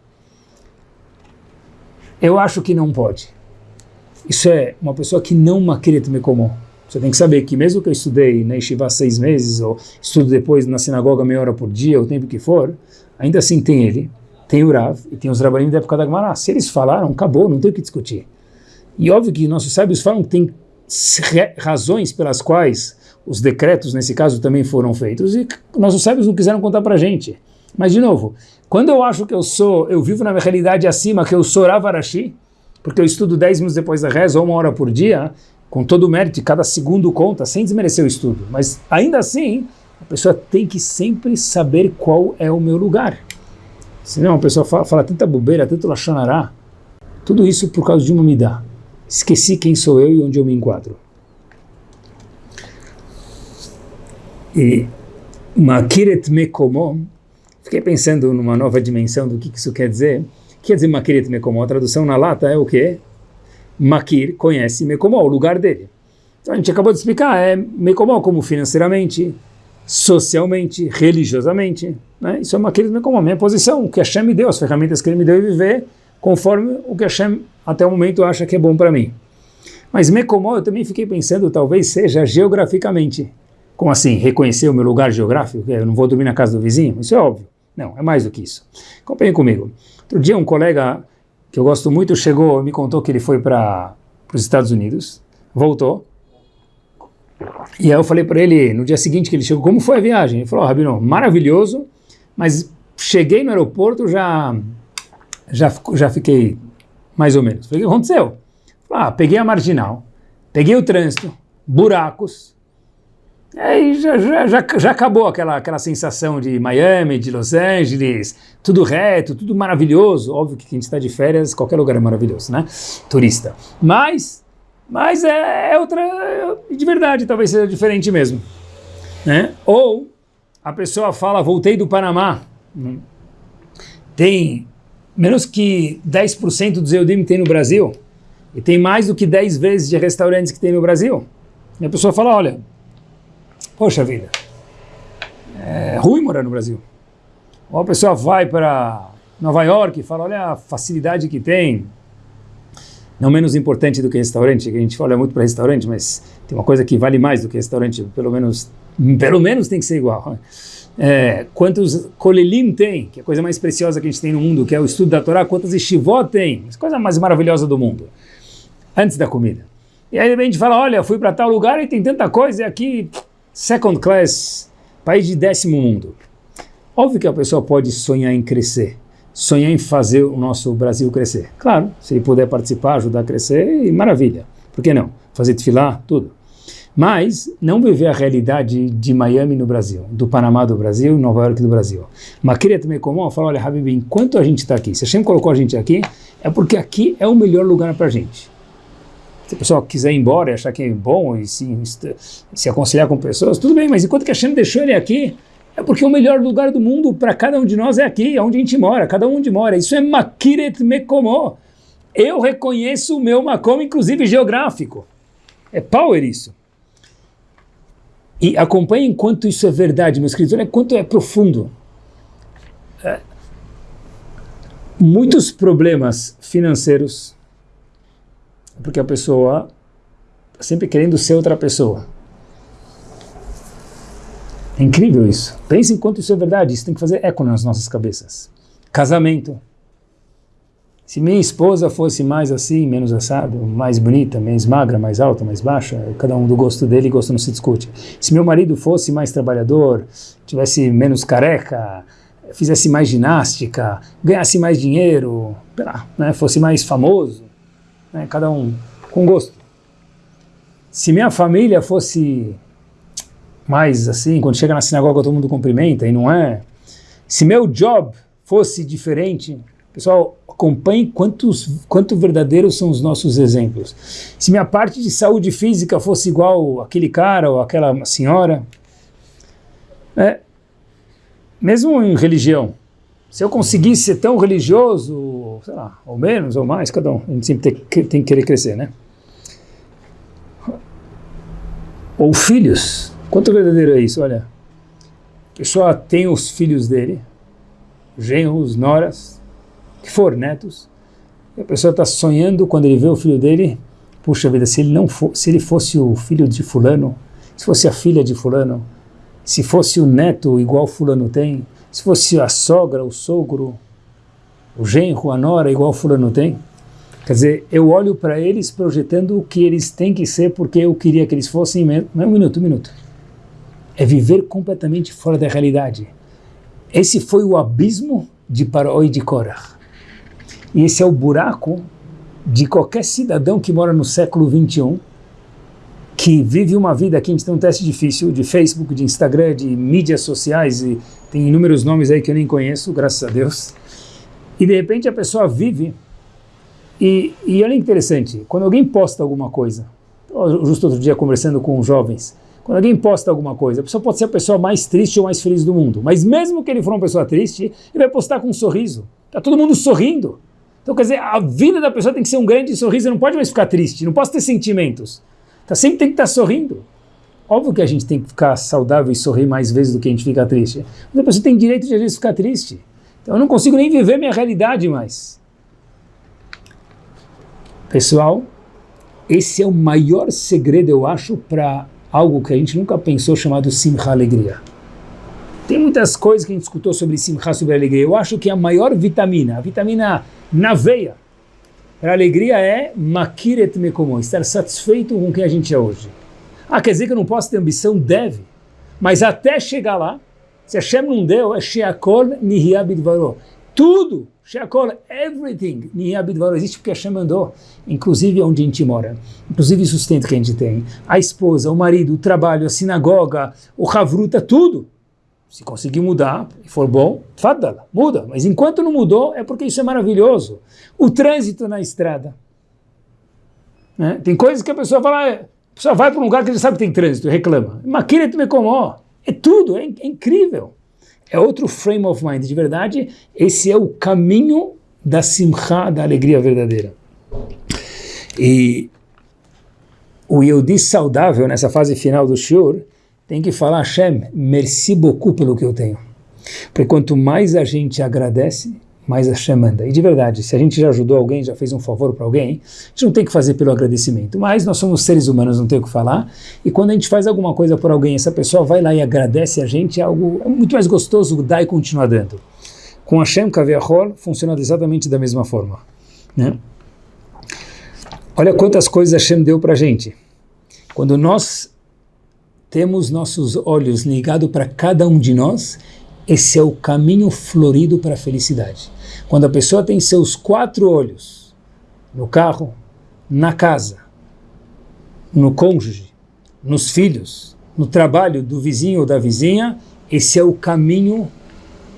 A: Eu acho que não pode. Isso é uma pessoa que não maquerete me como. Você tem que saber que mesmo que eu estudei na Yeshiva seis meses, ou estudo depois na sinagoga meia hora por dia, o tempo que for, ainda assim tem ele, tem o Rav e tem os Rabanim da época da Gemara. Se eles falaram, acabou, não tem o que discutir. E óbvio que nossos sábios falam que tem razões pelas quais os decretos, nesse caso, também foram feitos, e nossos sábios não quiseram contar para gente. Mas, de novo, quando eu acho que eu sou, eu vivo na minha realidade acima, que eu sou Ravarashi, porque eu estudo 10 minutos depois da reza, ou uma hora por dia, com todo o mérito, cada segundo conta, sem desmerecer o estudo. Mas ainda assim, a pessoa tem que sempre saber qual é o meu lugar. Senão a pessoa fala, fala tanta bobeira, tanto lachonará, tudo isso por causa de uma midá. Esqueci quem sou eu e onde eu me enquadro. E Makiret Mekomo, fiquei pensando numa nova dimensão do que isso quer dizer. O que quer dizer Makiret Mekomo? A tradução na lata é o quê? Makir conhece Mekomó, o lugar dele. Então a gente acabou de explicar, é Mekomó como financeiramente, socialmente, religiosamente. Né? Isso é Makir Mekomó, minha posição, o que Hashem me deu, as ferramentas que ele me deu e viver conforme o que Hashem até o momento acha que é bom para mim. Mas Mekomó eu também fiquei pensando, talvez seja geograficamente. Como assim? Reconhecer o meu lugar geográfico? Eu não vou dormir na casa do vizinho? Isso é óbvio. Não, é mais do que isso. Acompanhe comigo. Outro dia um colega que eu gosto muito, chegou, me contou que ele foi para os Estados Unidos, voltou, e aí eu falei para ele, no dia seguinte que ele chegou, como foi a viagem? Ele falou, oh, Rabino, maravilhoso, mas cheguei no aeroporto, já, já, já fiquei mais ou menos. Falei, o que aconteceu? Ah, peguei a marginal, peguei o trânsito, buracos, Aí já, já, já, já, acabou aquela, aquela sensação de Miami, de Los Angeles, tudo reto, tudo maravilhoso. Óbvio que quem está de férias, qualquer lugar é maravilhoso, né? Turista. Mas, mas é, é outra, de verdade, talvez seja diferente mesmo. Né? Ou a pessoa fala, voltei do Panamá, tem menos que 10% dos Eudim tem no Brasil, e tem mais do que 10 vezes de restaurantes que tem no Brasil. E a pessoa fala, olha, poxa vida, é ruim morar no Brasil. Ou a pessoa vai para Nova York e fala, olha a facilidade que tem, não menos importante do que restaurante, que a gente olha muito para restaurante, mas tem uma coisa que vale mais do que restaurante, pelo menos, pelo menos tem que ser igual. É, quantos kolelim tem, que é a coisa mais preciosa que a gente tem no mundo, que é o estudo da Torá, quantas estivó tem, a coisa mais maravilhosa do mundo, antes da comida. E aí a gente fala, olha, fui para tal lugar e tem tanta coisa, e aqui, second class, país de décimo mundo. Óbvio que a pessoa pode sonhar em crescer, sonhar em fazer o nosso Brasil crescer. Claro, se ele puder participar, ajudar a crescer, maravilha. Por que não? Fazer desfilar, tudo. Mas não viver a realidade de Miami no Brasil, do Panamá do Brasil, Nova York do Brasil. Mas queria também como falar, olha, Habib, enquanto a gente está aqui, se a gente colocou a gente aqui, é porque aqui é o melhor lugar para a gente. Se a pessoa quiser ir embora e achar que é bom e se, se aconselhar com pessoas, tudo bem, mas enquanto que a Hashem deixou ele aqui, é porque o melhor lugar do mundo para cada um de nós é aqui, é onde a gente mora, cada um onde mora. Isso é Makiret Mekomo. Eu reconheço o meu Makom, inclusive geográfico. É power isso. E acompanhem quanto isso é verdade, meus queridos, olha quanto é profundo. É. Muitos problemas financeiros, porque a pessoa está sempre querendo ser outra pessoa. É incrível isso. Pense em quanto isso é verdade. Isso tem que fazer eco nas nossas cabeças. Casamento. Se minha esposa fosse mais assim, menos assado, mais bonita, mais magra, mais alta, mais baixa, cada um do gosto dele, gosto não se discute. Se meu marido fosse mais trabalhador, tivesse menos careca, fizesse mais ginástica, ganhasse mais dinheiro, lá, né, fosse mais famoso, né, cada um com gosto. Se minha família fosse mais assim, quando chega na sinagoga todo mundo cumprimenta e não é. Se meu job fosse diferente, pessoal, acompanhe quantos, quanto verdadeiros são os nossos exemplos. Se minha parte de saúde física fosse igual aquele cara ou aquela senhora, é, mesmo em religião, se eu conseguisse ser tão religioso, sei lá, ou menos ou mais, cada um, a gente sempre tem, tem que querer crescer, né? Ou filhos, Quanto verdadeiro é isso? Olha, a pessoa tem os filhos dele, genros, noras, que for, netos, e a pessoa está sonhando quando ele vê o filho dele, puxa vida, se ele, não for, se ele fosse o filho de fulano, se fosse a filha de fulano, se fosse o neto igual fulano tem, se fosse a sogra, o sogro, o genro, a nora igual fulano tem, Quer dizer, eu olho para eles projetando o que eles têm que ser porque eu queria que eles fossem. Um minuto, um minuto é viver completamente fora da realidade. Esse foi o abismo de Paroi e de Korah. E esse é o buraco de qualquer cidadão que mora no século 21, que vive uma vida aqui, a gente tem um teste difícil de Facebook, de Instagram, de mídias sociais, e tem inúmeros nomes aí que eu nem conheço, graças a Deus. E de repente a pessoa vive, e, e olha interessante, quando alguém posta alguma coisa, justo outro dia conversando com jovens, quando alguém posta alguma coisa, a pessoa pode ser a pessoa mais triste ou mais feliz do mundo, mas mesmo que ele for uma pessoa triste, ele vai postar com um sorriso. Está todo mundo sorrindo. Então, quer dizer, a vida da pessoa tem que ser um grande sorriso, não pode mais ficar triste, não pode ter sentimentos. Tá, sempre tem que estar tá sorrindo. Óbvio que a gente tem que ficar saudável e sorrir mais vezes do que a gente fica triste. Mas a pessoa tem direito de às vezes ficar triste. Então eu não consigo nem viver minha realidade mais. Pessoal, esse é o maior segredo, eu acho, para algo que a gente nunca pensou chamado Simcha Alegria. Tem muitas coisas que a gente escutou sobre Simcha, sobre alegria. Eu acho que a maior vitamina, a vitamina na veia, para alegria é Makiret Mekomo, estar satisfeito com quem a gente é hoje. Ah, quer dizer que eu não posso ter ambição? Deve. Mas até chegar lá, se Hashem não deu, é Sheakol Nihiyabidvaro. Tudo Sheakol, everything, Niyabidvaro existe porque Hashem mandou, inclusive onde a gente mora, inclusive o sustento que a gente tem, a esposa, o marido, o trabalho, a sinagoga, o Havruta, tudo. Se conseguir mudar e for bom, fadala, muda. Mas enquanto não mudou, é porque isso é maravilhoso. O trânsito na estrada. Né? Tem coisas que a pessoa fala, ah, pessoa vai para um lugar que ele sabe que tem trânsito, reclama. Maquina me comó. É tudo, é, é incrível é outro frame of mind. De verdade, esse é o caminho da simcha, da alegria verdadeira. E o Yehudi saudável, nessa fase final do Shur, tem que falar, Hashem, merci beaucoup pelo que eu tenho. Porque quanto mais a gente agradece, mais Hashem manda. E de verdade, se a gente já ajudou alguém, já fez um favor para alguém, a gente não tem que fazer pelo agradecimento, mas nós somos seres humanos, não tem o que falar, e quando a gente faz alguma coisa por alguém, essa pessoa vai lá e agradece a gente, é algo é muito mais gostoso dar e continuar dando. Com Hashem Kaviahol funciona exatamente da mesma forma. Né? Olha quantas coisas Hashem deu para a gente. Quando nós temos nossos olhos ligados para cada um de nós, esse é o caminho florido para a felicidade. Quando a pessoa tem seus quatro olhos no carro, na casa, no cônjuge, nos filhos, no trabalho do vizinho ou da vizinha, esse é o caminho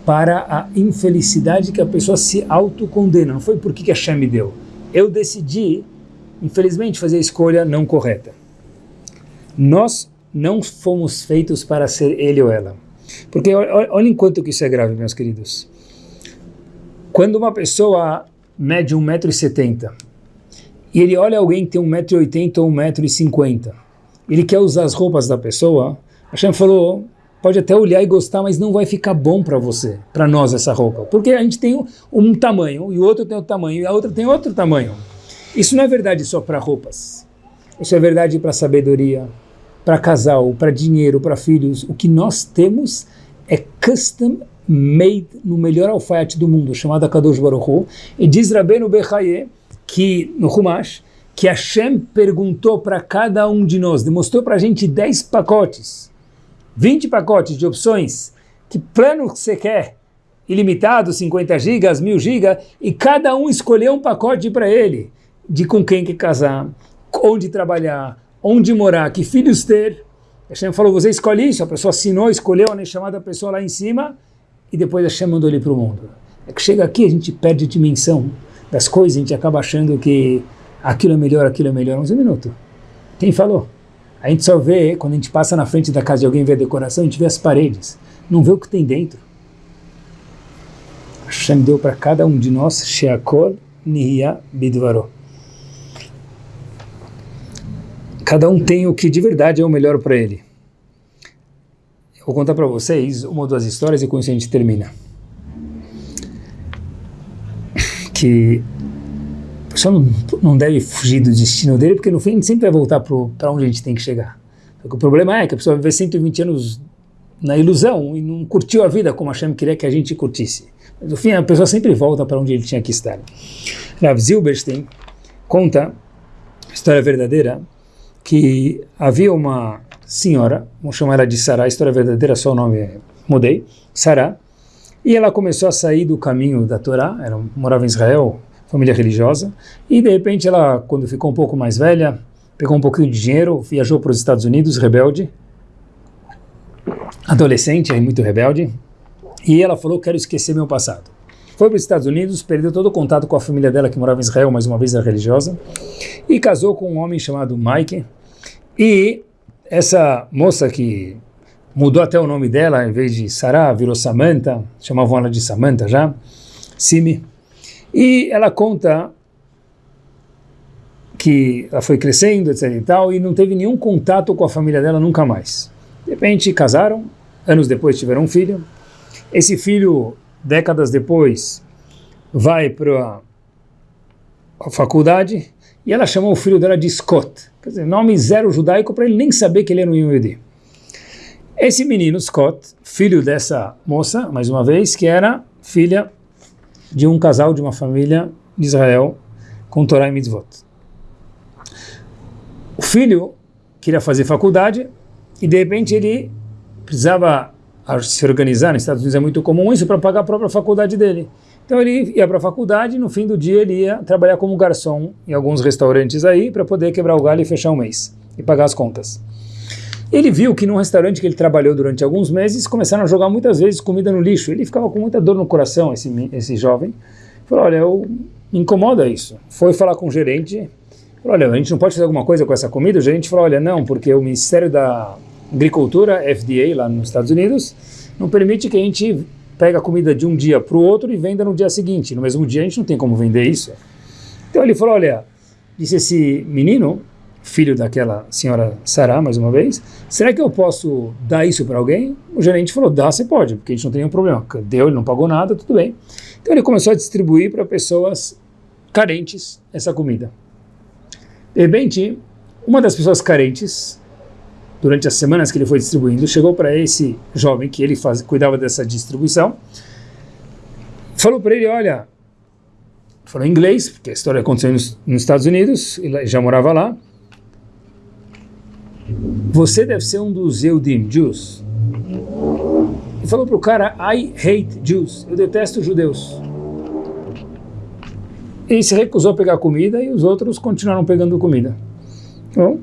A: para a infelicidade que a pessoa se autocondena. Não foi por que a Hashem me deu. Eu decidi, infelizmente, fazer a escolha não correta. Nós não fomos feitos para ser ele ou ela. Porque olha enquanto que isso é grave, meus queridos. Quando uma pessoa mede 1,70m e ele olha alguém que tem 1,80m ou 1,50m, ele quer usar as roupas da pessoa, a Hashem falou, pode até olhar e gostar, mas não vai ficar bom para você, para nós essa roupa. Porque a gente tem um tamanho, e o outro tem outro tamanho, e a outra tem outro tamanho. Isso não é verdade só para roupas. Isso é verdade para sabedoria, para casal, para dinheiro, para filhos. O que nós temos é custom made no melhor alfaiate do mundo, chamado Kadosh Baruch Hu. E diz Rabbeinu Bechaye, que no Humash, que Hashem perguntou para cada um de nós, demonstrou para a gente 10 pacotes, 20 pacotes de opções, que plano você quer, ilimitado, 50 gigas, 1000 gigas, e cada um escolheu um pacote para ele, de com quem que casar, onde trabalhar, onde morar, que filhos ter. Hashem falou, você escolhe isso, a pessoa assinou, escolheu a chamada pessoa lá em cima, e depois Hashem mandou ele para o mundo. É que chega aqui, a gente perde a dimensão das coisas, a gente acaba achando que aquilo é melhor, aquilo é melhor. Um minuto. Quem falou? A gente só vê, quando a gente passa na frente da casa de alguém e vê a decoração, a gente vê as paredes, não vê o que tem dentro. Hashem deu para cada um de nós, Sheakol Nihya Bidvaro. Cada um tem o que de verdade é o melhor para ele. Eu vou contar para vocês uma ou duas histórias e com isso a gente termina. Que a pessoa não, não deve fugir do destino dele, porque no fim a gente sempre vai voltar para onde a gente tem que chegar. o problema é que a pessoa vive 120 anos na ilusão e não curtiu a vida como a Hashem queria que a gente curtisse. Mas no fim a pessoa sempre volta para onde ele tinha que estar. Rav Zilberstein conta, história verdadeira, que havia uma senhora, vamos chamar ela de Sarah, história verdadeira, só o nome mudei, Sarah, e ela começou a sair do caminho da Torá, ela morava em Israel, família religiosa, e de repente ela, quando ficou um pouco mais velha, pegou um pouquinho de dinheiro, viajou para os Estados Unidos, rebelde, adolescente, muito rebelde, e ela falou, quero esquecer meu passado. Foi para os Estados Unidos, perdeu todo o contato com a família dela que morava em Israel, mais uma vez era religiosa, e casou com um homem chamado Mike. E essa moça que mudou até o nome dela, em vez de Sarah, virou Samantha, chamavam ela de Samantha já, Simi. E ela conta que ela foi crescendo, etc e tal, e não teve nenhum contato com a família dela nunca mais. De repente casaram, anos depois tiveram um filho. Esse filho décadas depois, vai para a faculdade e ela chamou o filho dela de Scott. Quer dizer, nome zero judaico para ele nem saber que ele era um Yehudi. Esse menino, Scott, filho dessa moça, mais uma vez, que era filha de um casal de uma família de Israel com Torah e Mitzvot. O filho queria fazer faculdade e de repente ele precisava a se organizar, nos Estados Unidos é muito comum isso, para pagar a própria faculdade dele. Então ele ia para a faculdade e no fim do dia ele ia trabalhar como garçom em alguns restaurantes aí para poder quebrar o galho e fechar o mês e pagar as contas. Ele viu que num restaurante que ele trabalhou durante alguns meses começaram a jogar muitas vezes comida no lixo. Ele ficava com muita dor no coração, esse, esse jovem. Falou, olha, eu, me incomoda isso. Foi falar com o gerente, falou, olha, a gente não pode fazer alguma coisa com essa comida? O gerente falou, olha, não, porque o Ministério da agricultura, FDA, lá nos Estados Unidos, não permite que a gente pegue a comida de um dia para o outro e venda no dia seguinte. No mesmo dia a gente não tem como vender isso. Então ele falou, olha, disse esse menino, filho daquela senhora Sarah, mais uma vez, será que eu posso dar isso para alguém? O gerente falou, dá, você pode, porque a gente não tem nenhum problema. Deu, ele não pagou nada, tudo bem. Então ele começou a distribuir para pessoas carentes essa comida. De repente, uma das pessoas carentes, durante as semanas que ele foi distribuindo, chegou para esse jovem que ele faz, cuidava dessa distribuição, falou para ele, olha, falou em inglês, porque a história aconteceu nos, nos Estados Unidos, ele já morava lá, você deve ser um dos Eudim, Jews. E falou para o cara, I hate Jews, eu detesto judeus. Ele se recusou a pegar comida e os outros continuaram pegando comida. Bom,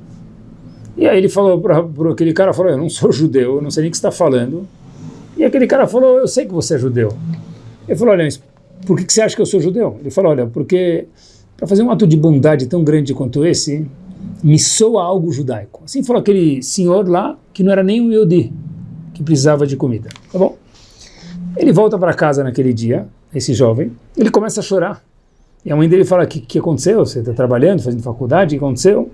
A: e aí ele falou para aquele cara, falou, eu não sou [LAUGHS] judeu, eu não sei nem o que está falando. E aquele cara falou, eu sei que você é judeu. Ele falou, olha, por que, você acha que eu sou judeu? Ele falou, olha, porque para fazer um ato de bondade tão grande quanto esse, me soa algo judaico. Assim falou aquele senhor lá, que não era nem um Yodi, que precisava de comida. Tá bom? Ele volta para casa naquele dia, esse jovem, ele começa a chorar. E a mãe dele fala, o que, que aconteceu? Você está trabalhando, fazendo faculdade, o que aconteceu?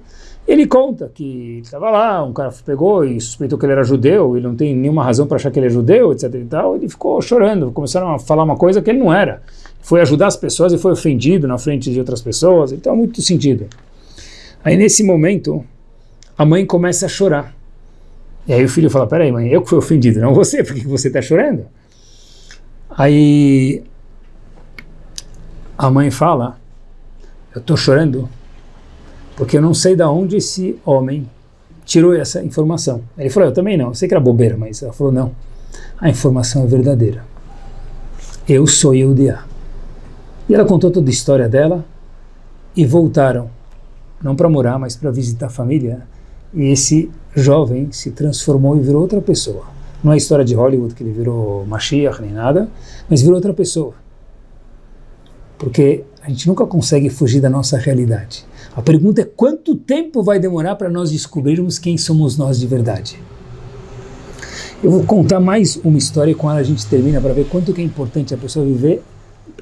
A: Ele conta que estava lá, um cara pegou e suspeitou que ele era judeu, ele não tem nenhuma razão para achar que ele é judeu, etc e tal, ele ficou chorando, começaram a falar uma coisa que ele não era. Foi ajudar as pessoas e foi ofendido na frente de outras pessoas, então muito sentido. Aí nesse momento, a mãe começa a chorar. E aí o filho fala, peraí mãe, eu que fui ofendido, não você, por que você está chorando? Aí a mãe fala, eu estou chorando porque eu não sei de onde esse homem tirou essa informação. Ele falou, eu também não, eu sei que era bobeira, mas ela falou, não, a informação é verdadeira. Eu sou Eudia. E ela contou toda a história dela e voltaram não para morar, mas para visitar a família. E esse jovem se transformou e virou outra pessoa. Não é a história de Hollywood que ele virou Mashiach nem nada, mas virou outra pessoa. Porque a gente nunca consegue fugir da nossa realidade. A pergunta é quanto tempo vai demorar para nós descobrirmos quem somos nós de verdade. Eu vou contar mais uma história e com ela a gente termina para ver quanto que é importante a pessoa viver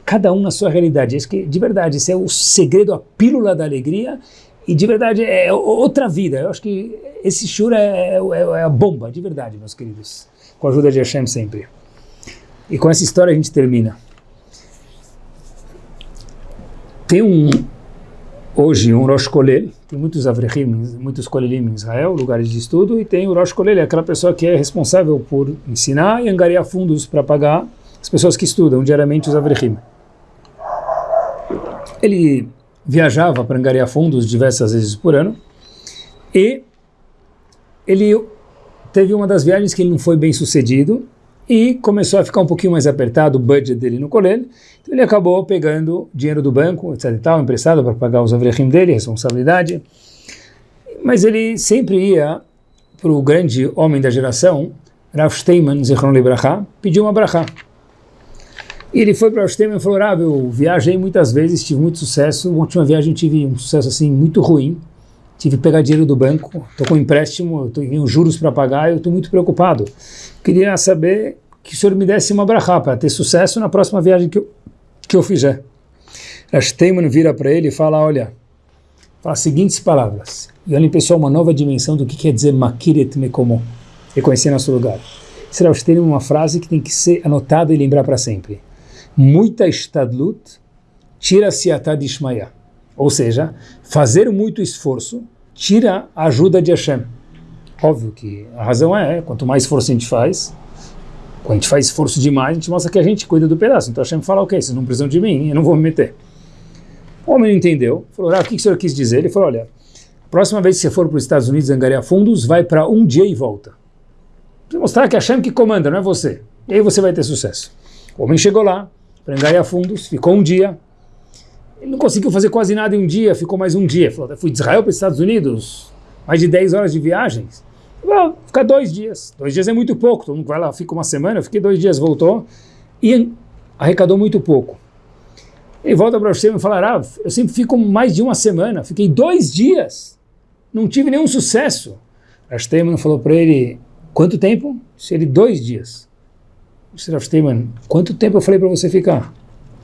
A: cada um na sua realidade. Isso que, de verdade, esse é o segredo, a pílula da alegria e de verdade é outra vida. Eu acho que esse shura é, é, é, a bomba, de verdade, meus queridos. Com a ajuda de Hashem sempre. E com essa história a gente termina. Tem um, hoje, um Rosh Kolel, tem muitos Avrechim, muitos Kolelim em Israel, lugares de estudo, e tem o Rosh Kolel, é aquela pessoa que é responsável por ensinar e angariar fundos para pagar as pessoas que estudam diariamente os Avrechim. Ele viajava para angariar fundos diversas vezes por ano e ele teve uma das viagens que ele não foi bem sucedido e começou a ficar um pouquinho mais apertado o budget dele no colégio, então ele acabou pegando dinheiro do banco, etc e tal, emprestado para pagar os avrechim dele, responsabilidade, mas ele sempre ia para o grande homem da geração, Rav Steinman, Zichron Libraha, pediu uma brachá. E ele foi para o Steinman e falou, Rav, eu viajei muitas vezes, tive muito sucesso, a última viagem tive um sucesso assim muito ruim, tive que pegar dinheiro do banco, estou com empréstimo, tenho juros para pagar, eu estou muito preocupado. Queria saber que o senhor me desse uma brachá para ter sucesso na próxima viagem que eu, que eu fizer. Rashteiman vira para ele e fala, olha, fala as seguintes palavras. E olhem, pessoal, uma nova dimensão do que quer dizer makiret mekomo, reconhecer nosso lugar. Será Rashteiman uma frase que tem que ser anotada e lembrar para sempre. Muita estadlut tira-se atad ishmaya. Ou seja, fazer muito esforço tira a ajuda de Hashem. Óbvio que a razão é, quanto mais esforço a gente faz, quando a gente faz esforço demais, a gente mostra que a gente cuida do pedaço. Então Hashem fala, ok, vocês não precisam de mim, eu não vou me meter. O homem entendeu, falou, ah, o que o senhor quis dizer? Ele falou, olha, próxima vez que você for para os Estados Unidos angariar fundos, vai para um dia e volta. Para mostrar que é Hashem que comanda, não é você. E aí você vai ter sucesso. O homem chegou lá, para angariar fundos, ficou um dia, ele não conseguiu fazer quase nada em um dia, ficou mais um dia. Falou, fui de Israel para os Estados Unidos, mais de 10 horas de viagens. Vou ficar dois dias. Dois dias é muito pouco. Todo mundo vai lá, fica uma semana. Eu fiquei dois dias, voltou e arrecadou muito pouco. Ele volta para você e fala, ah, eu sempre fico mais de uma semana. Fiquei dois dias. Não tive nenhum sucesso. Rav Steinman falou para ele, quanto tempo? Se ele, dois dias. Rav Steinman, quanto tempo eu falei para você ficar?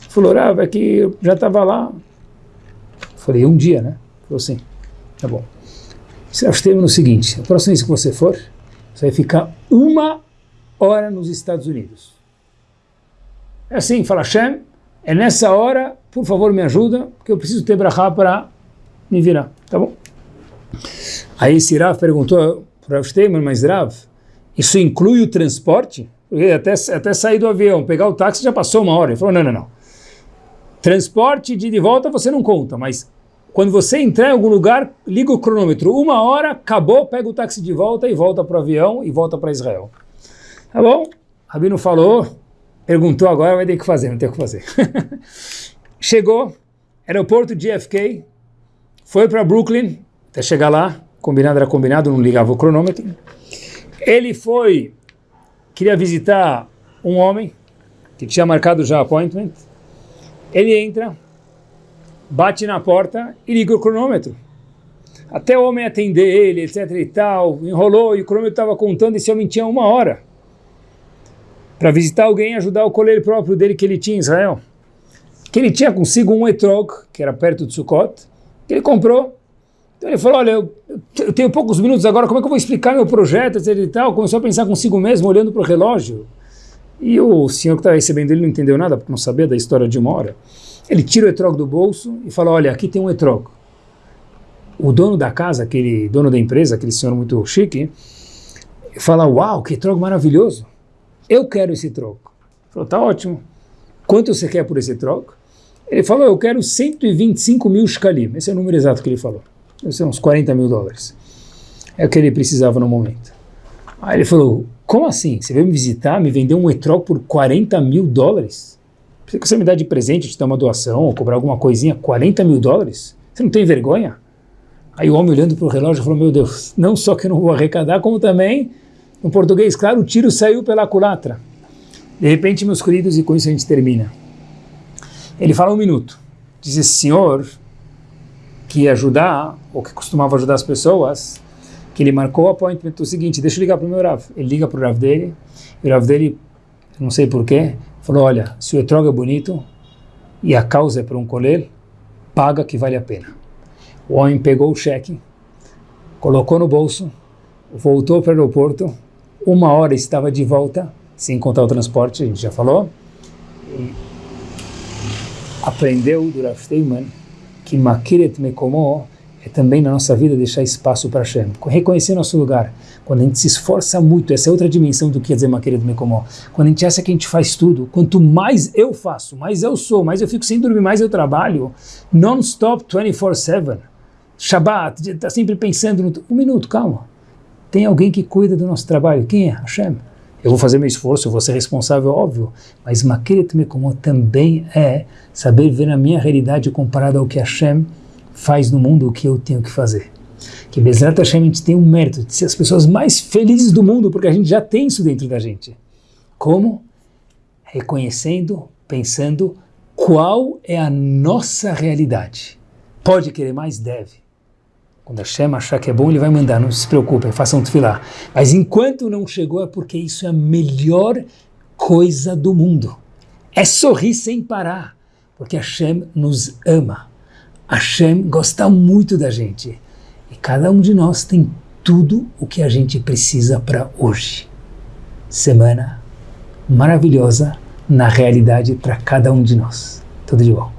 A: Falou, ah, é que eu já estava lá. Falei, um dia, né? Falou assim, tá bom. Você no seguinte, a próxima vez que você for, você vai ficar uma hora nos Estados Unidos. É assim, fala Hashem, é nessa hora, por favor me ajuda, porque eu preciso ter brachá para me virar, tá bom? Aí esse Rav perguntou para Rav Steinman, mas Rav, isso inclui o transporte? Até, até sair do avião, pegar o táxi já passou uma hora. Ele falou, não, não, não. Transporte de, de volta você não conta, mas quando você entrar em algum lugar, liga o cronômetro. Uma hora, acabou, pega o táxi de volta e volta para o avião e volta para Israel. Tá bom? Rabino falou, perguntou agora, vai ter que fazer, não tem o que fazer. [LAUGHS] Chegou, aeroporto de JFK, foi para Brooklyn, até chegar lá, combinado era combinado, não ligava o cronômetro. Ele foi, queria visitar um homem, que tinha marcado já appointment. Ele entra, bate na porta e liga o cronômetro. Até o homem atender ele, etc e tal, enrolou e o cronômetro estava contando e esse homem tinha uma hora para visitar alguém e ajudar o colher próprio dele que ele tinha em Israel. Que ele tinha consigo um etrog, que era perto de Sukkot, que ele comprou então ele falou, olha, eu, eu, tenho poucos minutos agora, como é que eu vou explicar meu projeto, etc e tal? Começou a pensar consigo mesmo, olhando para o relógio. E o senhor que estava recebendo ele não entendeu nada, porque não sabia da história de uma hora. Ele tira o etrog do bolso e fala, olha, aqui tem um etrog. O dono da casa, aquele dono da empresa, aquele senhor muito chique, fala, uau, que etrog maravilhoso. Eu quero esse etrog. Falou, tá ótimo. Quanto você quer por esse etrog? Ele falou, eu quero 125 mil shkalim. Esse é o número exato que ele falou deve ser uns 40 mil dólares. É o que ele precisava no momento. Aí ele falou, como assim? Você veio me visitar, me vendeu um etrog por 40 mil dólares? Que você me dá de presente, te dar uma doação, ou cobrar alguma coisinha, 40 mil dólares? Você não tem vergonha? Aí o homem olhando para o relógio falou, meu Deus, não só que eu não vou arrecadar, como também, no português, claro, o tiro saiu pela culatra. De repente, meus queridos, e com isso a gente termina. Ele fala um minuto. Diz senhor, que ia ajudar, ou que costumava ajudar as pessoas, que ele marcou o appointment o seguinte, deixa eu ligar para o meu Rav. Ele liga para o Rav dele, e o Rav dele, não sei porquê, falou, olha, se o etrog é bonito e a causa é para um colher, paga que vale a pena. O homem pegou o cheque, colocou no bolso, voltou para o aeroporto, uma hora estava de volta, sem contar o transporte, a gente já falou, e aprendeu do Rav Steinman que Makiret Mekomo é também na nossa vida deixar espaço para Hashem, reconhecer nosso lugar. Quando a gente se esforça muito, essa é outra dimensão do que dizer Makiret Mekomo. Quando a gente acha que a gente faz tudo, quanto mais eu faço, mais eu sou, mais eu fico sem dormir, mais eu trabalho, non-stop, 24-7, Shabbat, está sempre pensando no... Um minuto, calma. Tem alguém que cuida do nosso trabalho. Quem é? Hashem. Eu vou fazer meu esforço, eu vou ser responsável, óbvio, mas Makeret Mekomot também é saber ver a minha realidade comparada ao que Hashem faz no mundo, o que eu tenho que fazer. Que Bezerra a gente tem um mérito de ser as pessoas mais felizes do mundo, porque a gente já tem isso dentro da gente. Como? Reconhecendo, pensando qual é a nossa realidade. Pode querer mais? Deve. Quando Hashem achar que é bom, ele vai mandar, não se preocupem, façam tefilá. Mas enquanto não chegou, é porque isso é a melhor coisa do mundo. É sorrir sem parar, porque Hashem nos ama. Hashem gosta muito da gente. E cada um de nós tem tudo o que a gente precisa para hoje. Semana maravilhosa na realidade para cada um de nós. Tudo de bom.